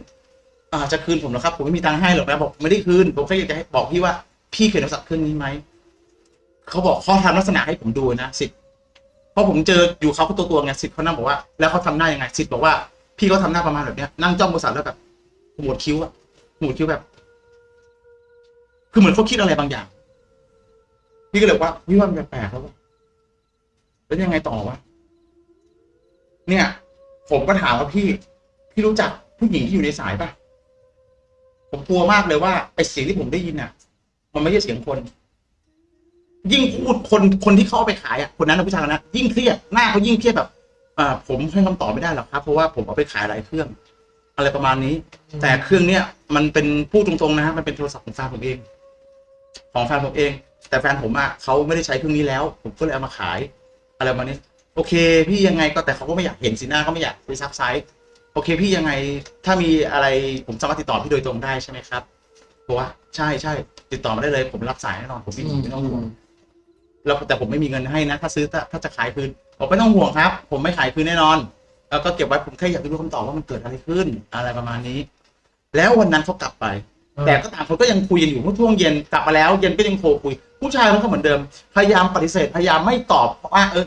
[SPEAKER 2] อ่าจะคืนผมเหรอครับ ผมไม่มีตังค์ให้หรอกนะบอกไม่ได้คืนผมแค่อยากจะให้บอกพี่ว่าพี่เคยโทรศัพท์เครื่องนี้ไหมเขาบอกเขาทำลักษณะให้ผมดูนะสิทธิ์ เพราะผมเจออยู่เขาตัวตัวไงสิทธิ์เขานั่งบอกว่า แล้วเขาทำหน้ายังไงสิทธิ์บอกว่า พี่เขาทำหน้าประมาณแบบเนี้ยนั่งจ้องโทรศัพท์แล้วแบบหมวดคิ้วอะหมวดคิ้วแบบ คือเหมือนเขาคิดอะไรบางอย่าง พี่ก็เลยว่าพี่ว่ามันแปลกแล้ววะแล้วยังไงต่อวะเนี่ย ผมก็ถามว่าพี่ พี่รู้จักผู้หญิงที่อยู่ในสายปะผมกลัวมากเลยว่าไอ้เสียงที่ผมได้ยินน่ะ มันไม่ใช่เสียงคน ยิ่งพูดคนคนที่เขาเอาไปขายอะคนนั้นนะผู้ชายคนนั้นยิ่งเครียดหน้าเขายิ่งเครียดแบบอ่าผมให้คำตอบไม่ได้หรอกครับ เพราะว่าผมเอาไปขายหลายเครื่อง อะไรประมาณนี้ แต่เครื่องเนี้ยมันเป็นพูดตรงๆนะมันเป็นโทรศัพท์ของแฟนผมเอง ของแฟนผมเอง แต่แฟนผมอะเขาไม่ได้ใช้เครื่องนี้แล้ว ผมก็เลยเอามาขาย อะไรประมาณนี้ โอเค พี่ยังไงก็แต่เขาก็ไม่อยากเห็นสีหน้าเขาไม่อยากไปซักไซส์โอเค พี่ยังไงถ้ามีอะไรผมสามารถติดต่อพี่โดยตรงได้ใช่ไหมครับบอกว่าใช่ใช่ติดต่อมาได้เลย ผมรับสายแน่นอนผมไม่ไม่ต้องห่วง แล้วแต่ผมไม่มีเงินให้นะ ถ้าซื้อถ้าถ้าจะขายคืนผมไม่ต้องห่วงครับ ผมไม่ขายคืนแน่นอน แล้วก็เก็บไว้ผมแค่อยากรู้คำตอบว่ามันเกิดอะไรขึ้นอะไรประมาณนี้ แล้ววันนั้นเขากลับไป แต่ก็ต่างคนก็ยังคุยกันอยู่เมื่อช่วงเย็นกลับมาแล้ว เย็นก็ยังโทรคุย ผู้ชายมันก็เหมือนเดิม พยายามปฏิเสธพยายามไม่ตอบว่าเออ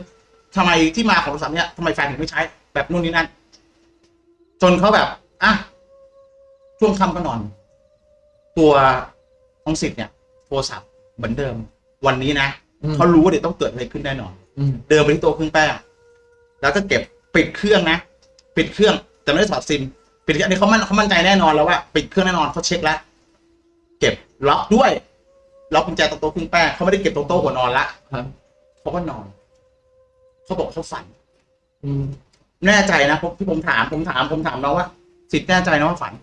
[SPEAKER 2] ทำไมที่มาของโทรศัพท์เนี่ยทำไมแฟนถึงไม่ใช้ แบบนู่นนี่นั่นจนเขาแบบอะช่วงค่ำก็นอน ตัวของสิทธิ์เนี่ย โทรศัพท์เหมือนเดิม วันนี้นะ
[SPEAKER 1] อืม
[SPEAKER 2] เขารู้ว่าเดี๋ยวต้องเกิดอะไรขึ้นแน่นอน
[SPEAKER 1] อืม
[SPEAKER 2] เดินไปที่โต๊ะเครื่องแป้งแล้วก็เก็บปิดเครื่องนะปิดเครื่อง แต่ไม่ได้ถอดซิมปิดเครื่องอันนี้เขามั่นเขามั่นใจแน่นอนแล้วว่าปิดเครื่องแน่นอนเขาเช็คแล้วเก็บล็อกด้วยล็อกกุญแจตรงโต๊ะเครื่องแป้งเขาไม่ได้เก็บตรงโต๊ะหัวนอนละ
[SPEAKER 1] ครับ
[SPEAKER 2] เขาก็นอนเขาบอกเขาฝัน
[SPEAKER 1] อืม
[SPEAKER 2] แน่ใจนะผมที่ผมถามผมถามผมถามน้องว่าสิทธิ์แน่ใจนะว่าฝัน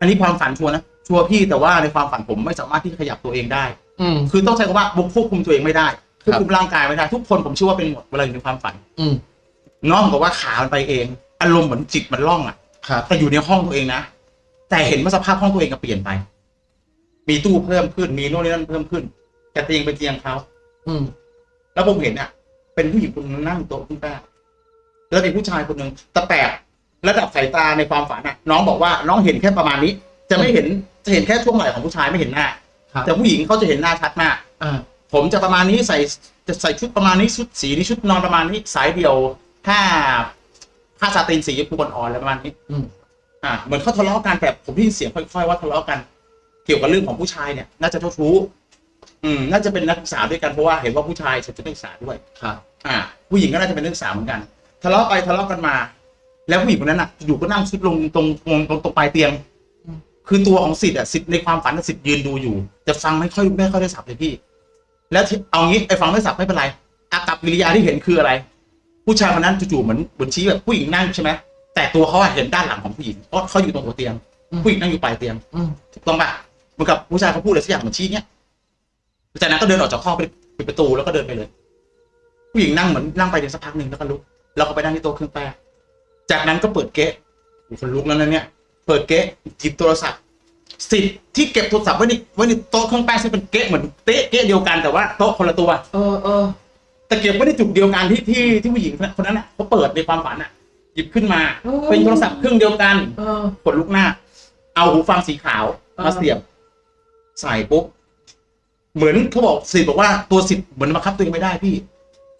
[SPEAKER 2] อันนี้ความฝันชัวร์นะชัวร์พี่แต่ว่าในความฝันผมไม่สามารถที่จะขยับตัวเองได้
[SPEAKER 1] อืม
[SPEAKER 2] คือต้องใช้คำว่าบุกควบคุมตัวเองไม่ได้ควบ
[SPEAKER 1] ครับ
[SPEAKER 2] คุมร่างกายไม่ได้ทุกคนผมเชื่อว่าเป็นหมดเวลาอยู่ในความฝัน
[SPEAKER 1] อืม
[SPEAKER 2] น้องบอกว่าขามันไปเอง อารมณ์เหมือนจิตมันล่องอะ
[SPEAKER 1] ครับ
[SPEAKER 2] แต่อยู่ในห้องตัวเองนะแต่เห็นว่าสภาพห้องตัวเองก็เปลี่ยนไป มีตู้เพิ่มขึ้น มีโน่นนี่นั่นเพิ่มขึ้น แต่เตียงเป็นเตียงเขา
[SPEAKER 1] อืม
[SPEAKER 2] แล้วผมเห็นอะ เป็นผู้หญิงคนนึงนั่งโต๊ะขึ้นแป้งแล้วมีผู้ชายคนหนึ่งแต่แปลกระดับสายตาในความฝันอะ น้องบอกว่าน้องเห็นแค่ประมาณนี้ จะไม่เห็นจะเห็นแค่ช่วงไหล่ของผู้ชายไม่เห็นหน้า
[SPEAKER 1] ครับ
[SPEAKER 2] แต่ผู้หญิงเขาจะเห็นหน้าชัดมาก
[SPEAKER 1] อ่า
[SPEAKER 2] ผมจะประมาณนี้ใส่จะใส่ชุดประมาณนี้ชุดสีนี้ชุดนอนประมาณนี้สายเดียวผ้าผ้าซาตินสีชมพูอ่อนๆอะไรประมาณนี้
[SPEAKER 1] อืม
[SPEAKER 2] อ่าเหมือนเขาทะเลาะกันแต่ผมได้ยินเสียงค่อยๆว่าทะเลาะกัน เกี่ยวกับเรื่องของผู้ชายเนี่ย น่าจะเจ้าชู้อืมน่าจะเป็นนักศึกษาด้วยกันเพราะว่าเห็นว่าผู้ชายใส่ชุดนักศึกษาด้วย
[SPEAKER 1] ครับ
[SPEAKER 2] อ่า ผู้หญิงก็น่าจะเป็นนักศึกษาเหมือนกัน ทะเลาะไปทะเลาะกันมา แล้วผู้หญิงคนนั้นอะอยู่ก็นั่งซุดลงตรงตรงตรงตรงปลายเตียง
[SPEAKER 1] อืม
[SPEAKER 2] คือตัวของสิทธิ์อะสิทธิ์ในความฝันอะสิทธิ์ยืนดูอยู่ แต่ฟังไม่ค่อยไม่ค่อยได้สับเลยพี่ แล้วที่เอางี้ไอ้ฟังไม่สับไม่เป็นไรอากับกิริยาที่เห็นคืออะไร ผู้ชายคนนั้นจู่ๆเหมือนเหมือนชี้แบบผู้หญิงนั่งใช่ไหมแต่ตัวเขาอะเห็นด้านหลังของผู้หญิงเพราะเขาอยู่ตรงหัวเตียง ผู้หญิงนั่งอยู่ปลายเตียง
[SPEAKER 1] อืม
[SPEAKER 2] ถูกต้องปะเหมือนกับผู้ชายเขาพูดอะไรสักอย่างเหมือนชี้เนี้ยจากนั้นก็เดินออกจากห้องไปปิดประตูแล้วก็เดินไปเลย ผู้หญิงนั่งเหมือนนั่งไปเดี๋ยวสักพักหนึ่งแล้วก็ลุกแล้วก็ไปนั่งที่โต๊ะเครื่องแป้งจากนั้นก็เปิดเก๊ะโอ้โหคนลุกแล้วนะเนี่ย เปิดเก๊ะหยิบโทรศัพท์สิทธิ์ที่เก็บโทรศัพท์ไว้ในไว้ในโต๊ะเครื่องแป้งซึ่งเป็นเก๊ะเหมือนเต๊ะเก๊ะเดียวกันแต่ว่าโต๊ะคนละตัว
[SPEAKER 1] เออเออ
[SPEAKER 2] แต่เก็บไว้ในจุดเดียวกันที่ที่ที่ผู้หญิงคนนั้นน่ะเขาเปิดในความฝันอะ หยิบขึ้นมา
[SPEAKER 1] เออ
[SPEAKER 2] เป็นโทรศัพท์เครื่องเดียวกัน
[SPEAKER 1] เออ
[SPEAKER 2] ขนลุกหน้า เอาหูฟังสีขาว
[SPEAKER 1] เออ
[SPEAKER 2] มาเสียบใส่ปุ๊บเหมือนเขาบอกสิทธิ์บอกว่าตัวสิทธิ์เหมือนบังคับตัวเองไม่ได้พี่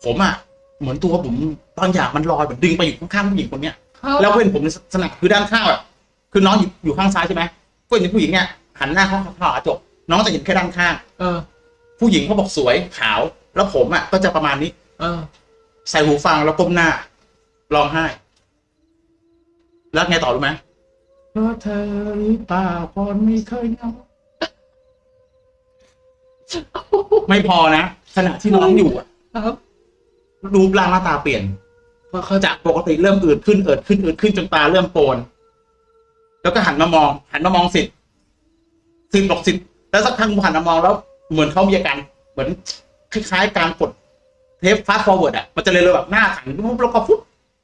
[SPEAKER 2] ผมอะเหมือนตัวผมบางอย่างมันลอยเหมือนดึงไปอยู่ข้างๆผู้หญิงคนเนี้ย แล้วเพื่อนผมในสนับคือด้านข้างแบบ คือน้องอยู่อยู่ข้างซ้ายใช่ไหมเพื่อนผู้หญิงเนี่ยหันหน้าเข้าเข้ากระจกน้องจะเห็นแค่ด้านข้าง
[SPEAKER 1] เออ
[SPEAKER 2] ผู้หญิงเขาบอกสวยขาว แล้วผมอะก็จะประมาณนี้
[SPEAKER 1] เออ
[SPEAKER 2] ใส่หูฟังแล้วก้มหน้าร้องไห้ แล้วไงต่อรู้ไหมเพราะเธอหรือเปล่าคนไม่เคยเหงาไม่พอนะขณะที่น้องอยู่อะ
[SPEAKER 1] ครับ
[SPEAKER 2] รูปร่างหน้าตาเปลี่ยน
[SPEAKER 1] เขาจะ
[SPEAKER 2] จากปกติเริ่มอืดขึ้นอืดขึ้นอืดขึ้นจนตาเริ่มโปน แล้วก็หันมามอง หันมามองสิทธิ์สิทธิ์บอกสิทธิ์แล้วสักพักผมหันมามองแล้ว เหมือนเขามีอาการเหมือนคล้ายๆการกดเทป fast forward อะมันจะเลยเลยแบบหน้าหันปุ๊บแล้วก็ฟุบ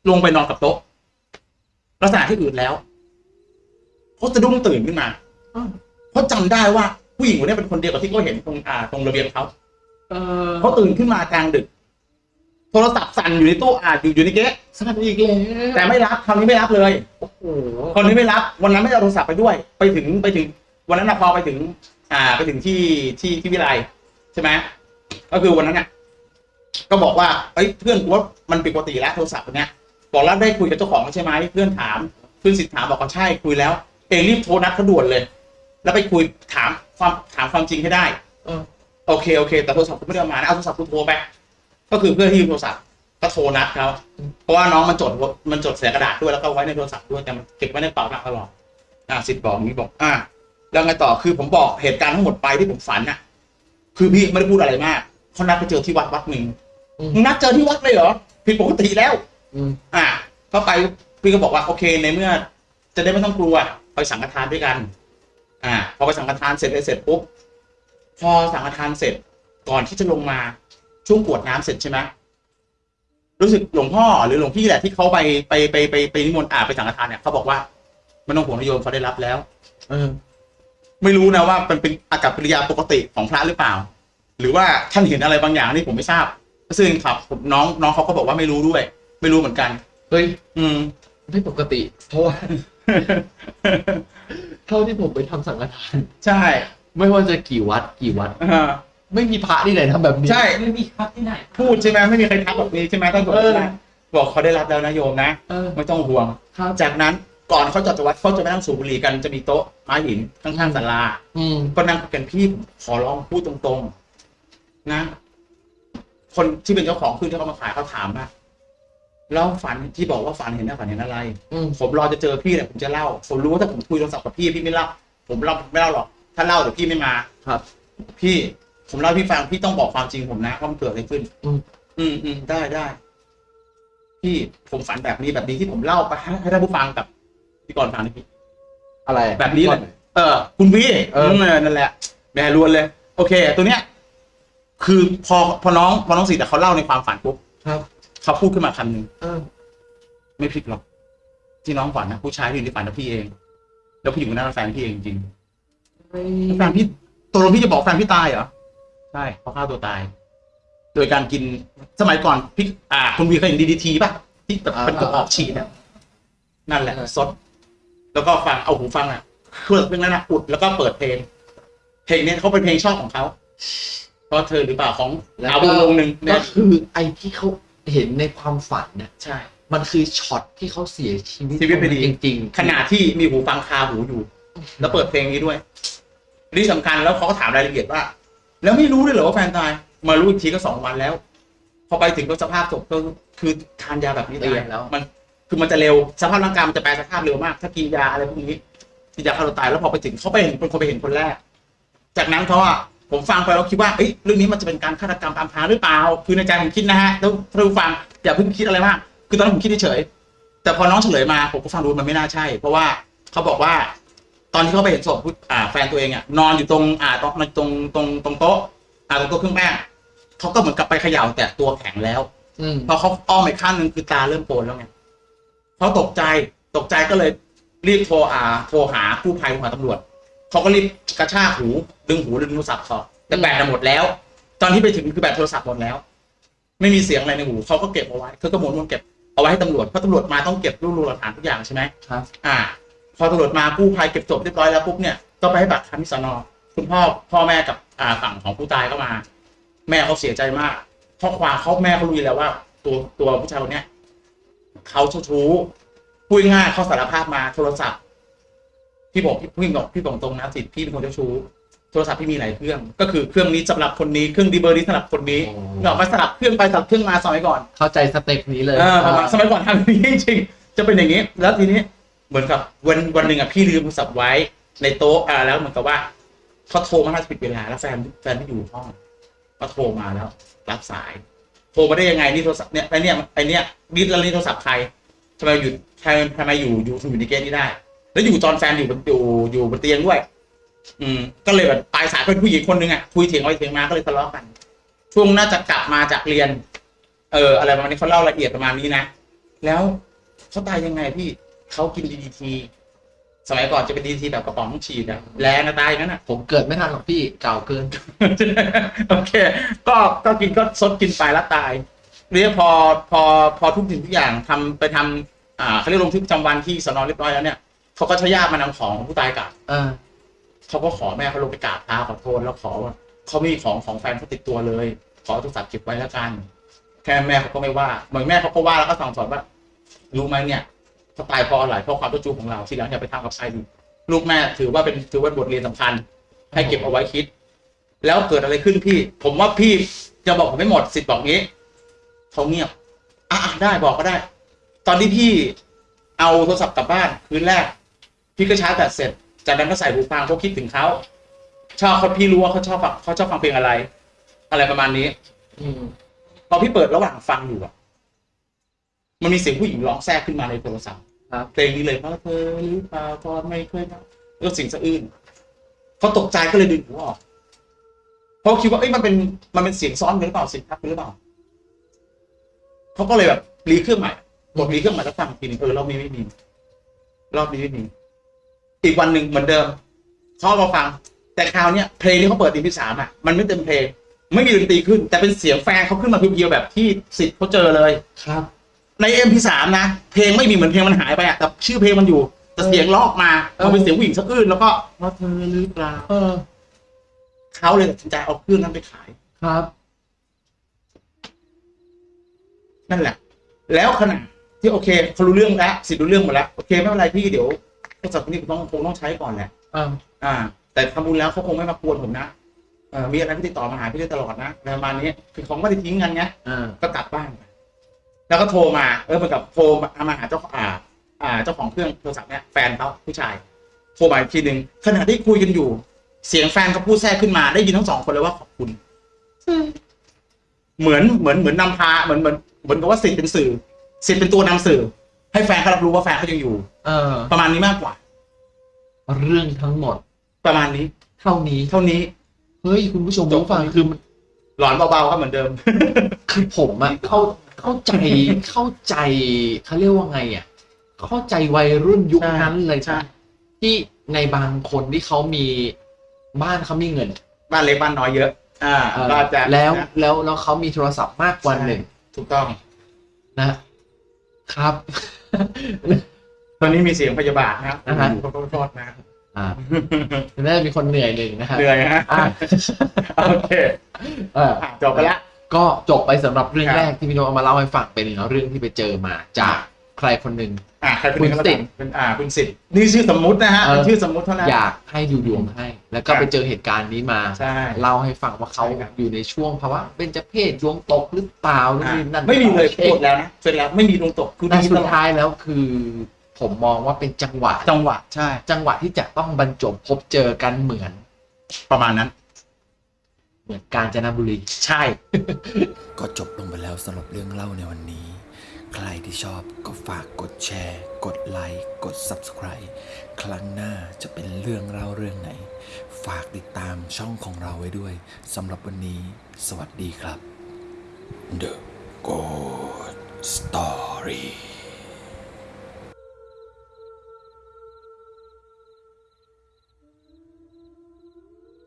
[SPEAKER 2] ลงไปนอนกับโต๊ะลักษณะที่อืดแล้วเขาสะดุ้งตื่นขึ้นมาเขาจำได้ว่าผู้หญิงคนนี้เป็นคนเดียวกับที่เขาเห็นตรงอ่าตรงระเบียงเขา
[SPEAKER 1] เออ
[SPEAKER 2] เขาตื่นขึ้นมากลางดึก โทรศัพท์สั่นอยู่ในตู้อ่าอยู่อยู่ในเก๊ะ
[SPEAKER 1] สนับอีกแล้ว
[SPEAKER 2] แต่ไม่รับคราวนี้ไม่รับเลย
[SPEAKER 1] โอ้โห
[SPEAKER 2] คนนี้ไม่รับ วันนั้นไม่ได้เอาโทรศัพท์ไปด้วย ไปถึงไปถึง วันนั้นนะพอไปถึง อ่าไปถึงที่ที่ที่วิไลใช่ไหมก็คือวันนั้นเนี่ยก็บอกว่าเอ้ยเพื่อนกูว่ามันผิดปกติแล้วโทรศัพท์ตัวเนี้ยบอกแล้วได้คุยกับเจ้าของใช่ไหมเพื่อนถามเพื่อนสิทธิ์ถามบอกว่าใช่คุยแล้ว เองรีบโทรนัดเขาด่วนเลย แล้วไปคุยถามความถามความจริงให้ได้
[SPEAKER 1] เออ
[SPEAKER 2] โอเคโอเค แต่โทรศัพท์กูไม่ได้เอามานะเอาโทรศัพท์กูโทรไป ก็คือเพื่อนที่ยืมโทรศัพท์ก็โทรนัดเขาเพราะว่าน้องมันจดมันจดเสียกระดาษด้วยแล้วก็ไว้ในโทรศัพท์ด้วยแต่มันเก็บไว้ในกระเป๋าหนักตลอดอ่าสิทธิ์บอกอย่างนี้บอก อ่าแล้วไงต่อคือผมบอกเหตุการณ์ทั้งหมดไปที่ผมฝันน่ะ คือพี่ไม่ได้พูดอะไรมากเขานัดไปเจอที่วัดวัดหนึ่งมึงนัดเจอที่วัดเลยเหรอผิดปกติแล้ว
[SPEAKER 1] อืม
[SPEAKER 2] อ่าเข้าไปพี่ก็บอกว่าโอเคในเมื่อ จะได้ไม่ต้องกลัวไปสังฆทานด้วยกัน อ่า พอไปสังฆทานเสร็จเลยเสร็จปุ๊บพอสังฆทานเสร็จก่อนที่จะลงมา ช่วงกรวดน้ำเสร็จใช่ไหมรู้สึกหลวงพ่อหรือหลวงพี่แหละที่เขาไปไปไปไปไปนิมนต์อาไปสังฆทานเนี่ยเขาบอกว่าไม่ต้องห่วงนะโยมเขาได้รับแล้ว
[SPEAKER 1] เออ
[SPEAKER 2] ไม่รู้นะว่ามันเป็นอากับกิริยาปกติของพระหรือเปล่า หรือว่าท่านเห็นอะไรบางอย่างนี่ผมไม่ทราบซึ่งครับผมน้องน้องเขาก็บอกว่าไม่รู้ด้วย ไม่รู้เหมือนกัน
[SPEAKER 1] เฮ้ย
[SPEAKER 2] อืม
[SPEAKER 1] ไม่ปกติ เพราะว่าเท่าที่ผมไปทำสังฆทาน
[SPEAKER 2] ใช่
[SPEAKER 1] ไม่ว่าจะกี่วัดกี่วัด
[SPEAKER 2] อ่า
[SPEAKER 1] ไม่มีพระที่ไหนทำแบบนี้
[SPEAKER 2] ใช่
[SPEAKER 3] ไม่มีครับที่ไหน
[SPEAKER 2] พูดใช่ไหมไม่มีใครทักแบบนี้ใช่ไหมท่านบอก
[SPEAKER 1] เออ
[SPEAKER 2] ว่าบอกเขาได้รับแล้วนะโยมนะ
[SPEAKER 1] เออ
[SPEAKER 2] ไม่ต้องห่วง
[SPEAKER 1] ครับ
[SPEAKER 2] จากนั้นก่อนเขาจะจากวัดเขาจะไปนั่งสูบบุหรี่กันจะมีโต๊ะไม้หินข้างๆศาลา
[SPEAKER 1] อืม
[SPEAKER 2] ก็นั่งคุยกันพี่ผมขอร้องพูดตรงๆ นะ คนที่เป็นเจ้าของคือที่เขามาขายเขาถามว่าแล้วฝันที่บอกว่าฝันเห็นนะฝันเห็นอะไร
[SPEAKER 1] อืม
[SPEAKER 2] ผมรอจะเจอพี่แหละผมจะเล่า ผมรู้ว่าถ้าผมคุยโทรศัพท์กับพี่พี่ไม่เล่าผมเล่าไม่เล่าหรอก ถ้าเล่าเดี๋ยวพี่ไม่มา
[SPEAKER 1] ครับ
[SPEAKER 2] พี่ ผมเล่าให้พี่ฟังพี่ต้องบอกความจริงผมนะว่ามันเกิดอะไรขึ้น
[SPEAKER 1] อืม
[SPEAKER 2] อืมอืมได้ได้พี่ผมฝันแบบนี้แบบนี้ที่ผมเล่าไปให้ให้ท่านผู้ฟังกับพี่กรฟังนะพี่
[SPEAKER 1] อะไร
[SPEAKER 2] แบบนี้เลย เออ คุณพี่
[SPEAKER 1] เออ
[SPEAKER 2] มนั่นแหละแม่รวนเลย โอเค ตัวเนี้ย คือพอพอน้องพอน้องสิทธิ์อะเขาเล่าในความฝันปุ๊บ
[SPEAKER 1] ครับ
[SPEAKER 2] เขาพูดขึ้นมาคำหนึ่ง
[SPEAKER 1] เออ
[SPEAKER 2] ไม่ผิดหรอก ที่น้องฝันนะผู้ชายที่อยู่ในฝันนะพี่เอง แล้วผู้หญิงคนนั้นเป็นแฟนพี่เองจริง
[SPEAKER 1] ไม่
[SPEAKER 2] แฟนพี่ตัวเราพี่จะบอกแฟนพี่ตายเหรอใช่เขาฆ่าตัวตาย โดยการกินสมัยก่อนพี่อ่าคุณวีเคยเห็นดีดีทีป่ะที่แบบเป็นกระบอกฉีดเนี่ยนั่นแหละซดแล้วก็ฟังเอาหูฟังอะเครื่องเพลงนั้นนะอุดแล้วก็เปิดเพลง เพลงเนี้ยเขาเป็นเพลงชอบของเขาเพราะเธอหรือเปล่าของ
[SPEAKER 1] แล้ว
[SPEAKER 2] ดาววงวงหนึ่ง
[SPEAKER 1] ก็
[SPEAKER 2] เนี่ย
[SPEAKER 1] คือไอ้ที่เขาเห็นในความฝันเนี่ย
[SPEAKER 2] ใช่
[SPEAKER 1] มันคือช็อตที่เขาเสียชีวิต
[SPEAKER 2] ชีวิตไปดี
[SPEAKER 1] จริง ๆ
[SPEAKER 2] ขณะที่มีหูฟังคาหูอยู่ แล้วเปิดเพลงนี้ด้วยที่สำคัญแล้วเขาก็ถามรายละเอียดว่า แล้วไม่รู้เลยเหรอว่าแฟนตาย มารู้อีกทีก็สองวันแล้ว พอไปถึงก็สภาพศพก็คือทานยาแบบนี้
[SPEAKER 1] เตีย
[SPEAKER 2] ตาย
[SPEAKER 1] งแล้ว
[SPEAKER 2] มันคือมันจะเร็วสภาพร่างกายมันจะแปลสภาพเร็วมาก ถ้ากินยาอะไรพวกนี้กินยาฆ่าตัวตายแล้วพอไปถึงเขาไปเห็นเป็นคนไปเห็นคนแรก จากนั้นเขาอะผมฟังไปแล้วคิดว่าเอ้ยเรื่องนี้มันจะเป็นการฆาตกรรมอำพรางหรือเปล่า คือในใจผมคิดนะฮะแล้วถ้าผู้ฟังอย่าเพิ่งคิดอะไรมากคือตอนนั้นผมคิดเฉยๆแต่พอน้องเฉลยมาผมก็ฟังดูมันไม่น่าใช่ เพราะว่าเขาบอกว่า ตอนที่เขาไปเห็นศพผู้อ่าแฟนตัวเองอะนอนอยู่ตรงอ่าตรงตรงตรงตรงโต๊ะอ่าตรงโต๊ะเครื่องแป้งเขาก็เหมือนกับไปเขย่าแต่ตัวแข็งแล้ว
[SPEAKER 1] อืม
[SPEAKER 2] พอเขาอ้อมไปข้างหนึ่งคือตาเริ่มโปนแล้วไงเขาตกใจตกใจก็เลยรีบโทรอ่าโทรหากู้ภัยโทรหาตำรวจเขาก็รีบกระชากหูดึงหูดึงโทรศัพท์เขาแต่แบตน่ะหมดแล้ว ตอนที่ไปถึงคือแบตโทรศัพท์หมดแล้ว ไม่มีเสียงอะไรในหูเขาก็เก็บเอาไว้เขาก็หมุนวนเก็บเอาไว้ให้ตำรวจเพราะตำรวจมาต้องเก็บรวบรวมหลักฐานทุกอย่างใช่ไหม
[SPEAKER 1] ครับ
[SPEAKER 2] อ่า พอตำรวจมากู้ภัยเก็บศพเรียบร้อยแล้วปุ๊บเนี่ยก็ไปให้บัตรคำที่สนคุณพ่อพ่อแม่กับอ่าฝั่งของผู้ตายก็มา แม่เขาเสียใจมากเพราะความเขาแม่เขารู้อยู่แล้วว่า ตัวตัวผู้ชายคนเนี้ยเขาเจ้าชู้พูดง่ายๆเขาสารภาพมาโทรศัพท์พี่บอกพี่พี่บอกพี่บอกตรงนะสิพี่เป็นคนเจ้าชู้โทรศัพท์พี่มีหลายเครื่อง ก็คือเครื่องนี้สำหรับคนนี้เครื่องดีเบอร์นี้สำหรับคนนี้
[SPEAKER 1] โอ้
[SPEAKER 2] เรามาสลับเครื่องไปสลับเครื่องมาสมัยก่อน
[SPEAKER 1] เข้าใจสเต็ปนี้เลย
[SPEAKER 2] เออประมาณสมัยก่อนทำอย่างนี้จริงๆจะเป็นอย่างนี้ แล้วทีนี้ เหมือนกับวันวันหนึ่งอะพี่ลืมโทรศัพท์ไว้ในโต๊ะอ่าแล้วเหมือนกับว่าเขาโทรมาน่าผิดเวลาแล้วแฟนแฟนที่อยู่ห้องก็โทรมาแล้ว รับสาย โทรมาได้ยังไงนี่โทรศัพท์เนี่ยไอเนี่ยไอเนี่ยดิสแล้วนี่โทรศัพท์ใครทำไมอยู่ทำไมทำไมอยู่อยู่อยู่ในเกมนี้ได้ แล้วอยู่ตอนแฟนอยู่บนอยู่อยู่บนเตียงด้วย อืม ก็เลยแบบปลายสายเป็นผู้หญิงคนหนึ่งอะคุยเถียงไปเถียงมาก็เลยทะเลาะกัน ช่วงน่าจะกลับมาจากเรียน เออ อะไรประมาณนี้เขาเล่าละเอียดประมาณนี้นะแล้วเขาตายยังไงพี่ เขากินดีดีทีสมัยก่อนจะเป็นดีทีแบบกระป๋องฉีดอะแรงนะตายอย่างนั้นอะ
[SPEAKER 1] ผมเกิดไม่ทันหรอกพี่เก่าเกิน
[SPEAKER 2] โอเค ก็ก็กินก็ซดกินไปแล้วตายเรียกพอพอพอทุกสิ่งทุกอย่างทำไปทำอ่าเขาเรียกลงทึกประจำวันที่สนเรียบร้อยแล้วเนี่ยเขาก็ใช้ญาติมานำของของผู้ตายกลับ
[SPEAKER 1] เออ
[SPEAKER 2] เขาก็ขอแม่เขาลงไปกราบเท้าขอโทษแล้วขอว่าเขาไม่มีของของแฟนเขาติดตัวเลย ขอโทรศัพท์เก็บไว้แล้วกันแค่แม่เขาก็ไม่ว่าเหมือนแม่เขาก็ว่าแล้วก็สั่งสอนว่ารู้ไหมเนี่ย เขาตายเพราะอะไรเพราะความเจ้าชู้ของเราทีหลังอย่าไปทำกับใครดีลูกแม่ถือว่าเป็นถือว่าบทเรียนสำคัญ ให้เก็บเอาไว้คิด แล้วเกิดอะไรขึ้นพี่ ผมว่าพี่จะบอกผมไม่หมดสิทธิ์บอกงี้เขาเงียบอะอะได้บอกก็ได้ ตอนที่พี่เอาโทรศัพท์กลับบ้านคืนแรก พี่ก็ชาร์จแบตเสร็จจากนั้นก็ใส่หูฟังเพราะคิดถึงเขาชอบเขาพี่รู้ว่าเขาชอบฟังเขาชอบฟังเพลงอะไร อะไรประมาณนี้
[SPEAKER 1] อืม
[SPEAKER 2] พอพี่เปิดระหว่างฟังอยู่อะมันมีเสียงผู้หญิงร้องแทรกขึ้นมาในโทรศัพท์
[SPEAKER 1] ครับ
[SPEAKER 2] เพลงนี้เลยเพราะเธอหรือเปล่าก็ไม่เคยนะแล้วสียงสะอื้นเขาตกใจก็เลยดึงหูออกเพราะคิดว่าเอ้ยมันเป็นมันเป็นเสียงซ้อนหรือเปล่าเสียงทับกันหรือเปล่าเขาก็เลยแบบรีเครื่องใหม่กดรีเครื่องใหม่แล้วฟังอีกทีนึงเออรอบนี้ไม่มีรอบนี้ไม่มีอีกวันหนึ่งเหมือนเดิมเขาเอามาฟัง แต่คราวเนี้ยเพลงที่เขาเปิดตีที่สามอะมันไม่เต็มเพลงไม่มีดนตรีขึ้น แต่เป็นเสียงแฟนเขาขึ้นมาเพียวๆแบบที่สิทธิ์เขาเจอเลย
[SPEAKER 1] ครับ
[SPEAKER 2] ใน MP3 นะ เพลงไม่มีเหมือนเพลงมันหายไปอะแต่ชื่อเพลงมันอยู่แต่เสียงลอกมา
[SPEAKER 1] เออ
[SPEAKER 2] มันเป็นเสียงผู้หญิงสะอื้นแล้วก็เพราะเธอหรือเปล่า
[SPEAKER 1] เออ
[SPEAKER 2] เขาเลยตัดสินใจเอาเครื่องนั้นไปขาย
[SPEAKER 1] ครับ
[SPEAKER 2] นั่นแหละ แล้วขณะที่โอเคเขารู้เรื่องแล้วสิทธิ์รู้เรื่องหมดแล้วโอเคไม่เป็นไรพี่เดี๋ยวโทรศัพท์คนนี้ผมต้องคงต้องใช้ก่อนแหละ
[SPEAKER 1] อ่า
[SPEAKER 2] อ่า แต่ทำบุญแล้วเขาคงไม่มากวนผมนะเออมีอะไรพี่ติดต่อมาหาพี่ได้ตลอดนะอะไรประมาณนี้คือเขาไม่ได้ทิ้งกันไง
[SPEAKER 1] อ่า
[SPEAKER 2] ก็กลับบ้านไป แล้วก็โทรมาเออเหมือนกับโทรมามาหาเจ้าอ่าอ่าเจ้าของเครื่องโทรศัพท์เนี่ยแฟนเขาผู้ชาย โทรมาอีกทีหนึ่งขณะที่คุยกันอยู่ เสียงแฟนเขาพูดแทรกขึ้นมาได้ยินทั้งสองคนเลยว่าขอบคุณ เหมือนเหมือนเหมือนนำพาเหมือนเหมือนเหมือนกับว่าสิทธิ์เป็นสื่อสิทธิ์เป็นตัวนำสื่อ ให้แฟนเขารับรู้ว่าแฟนเขายังอยู่
[SPEAKER 1] เออ
[SPEAKER 2] ประมาณนี้มากกว่า
[SPEAKER 1] เรื่องทั้งหมด
[SPEAKER 2] ประมาณนี้
[SPEAKER 1] เท่านี้
[SPEAKER 2] เท่านี้
[SPEAKER 1] เฮ้ยคุณผู้ชม
[SPEAKER 2] จบ
[SPEAKER 1] ผู้ฟังคือมัน
[SPEAKER 2] หลอนเบาๆก็เหมือนเดิม
[SPEAKER 1] คือผมอะเข้า เข้าใจเข้าใจเขาเรียกว่าไงอะเข้าใจวัยรุ่นยุค
[SPEAKER 2] ใช่
[SPEAKER 1] นั้นเลย
[SPEAKER 2] ใช่
[SPEAKER 1] ที่ในบางคนที่เขามีบ้านเขามีเงิน
[SPEAKER 2] บ้านเล็กบ้านน้อยเยอะ อ่า
[SPEAKER 1] เออ
[SPEAKER 2] ก็จะ
[SPEAKER 1] แล้ว
[SPEAKER 2] นะ
[SPEAKER 1] แล้วแล้วเขามีโทรศัพท์มากกว่าหนึ่ง
[SPEAKER 2] ถูกต้อง
[SPEAKER 1] นะ ครับ
[SPEAKER 2] ตอนนี้มีเสียงพยาบาทนะครับ
[SPEAKER 1] อ่าฮะ
[SPEAKER 2] ขอโทษนะ
[SPEAKER 1] อ่าน่าจะมีคนเหนื่อยหนึ่งนะครับ
[SPEAKER 2] เหนื่อยฮะ
[SPEAKER 1] อะ
[SPEAKER 2] โอเค
[SPEAKER 1] เออ
[SPEAKER 2] อะจบไปละ
[SPEAKER 1] ก็จบไปสำหรับเรื่อง
[SPEAKER 2] ครับ
[SPEAKER 1] แรกที่พี่โนตเอามาเล่าให้ฟังเป็นเรื่องที่ไปเจอมาจากใครคนหนึ่ง
[SPEAKER 2] อ่าใครเป็น
[SPEAKER 1] คุณสิทธิ์
[SPEAKER 2] เป็นอ่าคุณสิทธิ์นี่ชื่อสมมุตินะฮะ
[SPEAKER 1] เออ
[SPEAKER 2] เป็นชื่อสมมุติเท่านั้น
[SPEAKER 1] อยากให้ดูดวงให้ แล้วก็
[SPEAKER 2] ครับ
[SPEAKER 1] ไปเจอเหตุการณ์นี้มา
[SPEAKER 2] ใช่
[SPEAKER 1] เล่าให้ฟังว่าเขา
[SPEAKER 2] ใช่ครับ
[SPEAKER 1] อยู่ในช่วงภาวะเป็นจะเพศดวงตกหรือเปล่านู่น
[SPEAKER 2] อ่า
[SPEAKER 1] นี่นั่น
[SPEAKER 2] ไม่มีเลย
[SPEAKER 1] ช็ค
[SPEAKER 2] กดแล้วนะเสร็จแล้วไม่มีดวงตกคือ
[SPEAKER 1] แต่
[SPEAKER 2] ดี
[SPEAKER 1] สุ
[SPEAKER 2] ต
[SPEAKER 1] ด
[SPEAKER 2] ลอด
[SPEAKER 1] ท้ายแล้วคือ ผมมองว่าเป็นจังหวะ
[SPEAKER 2] จังหวะใช่
[SPEAKER 1] จังหวะที่จะต้องบรรจบพบเจอกันเหมือน
[SPEAKER 2] ประมาณนั้น
[SPEAKER 1] เหมือนกาญจนบุรี
[SPEAKER 2] ใช่
[SPEAKER 3] ก็จบลงไปแล้วสำหรับเรื่องเล่าในวันนี้ ใครที่ชอบก็ฝากกดแชร์ กดไลค์ กด Subscribe ครั้งหน้าจะเป็นเรื่องเล่าเรื่องไหน ฝากติดตามช่องของเราไว้ด้วยสำหรับวันนี้ สวัสดีครับ The Good Story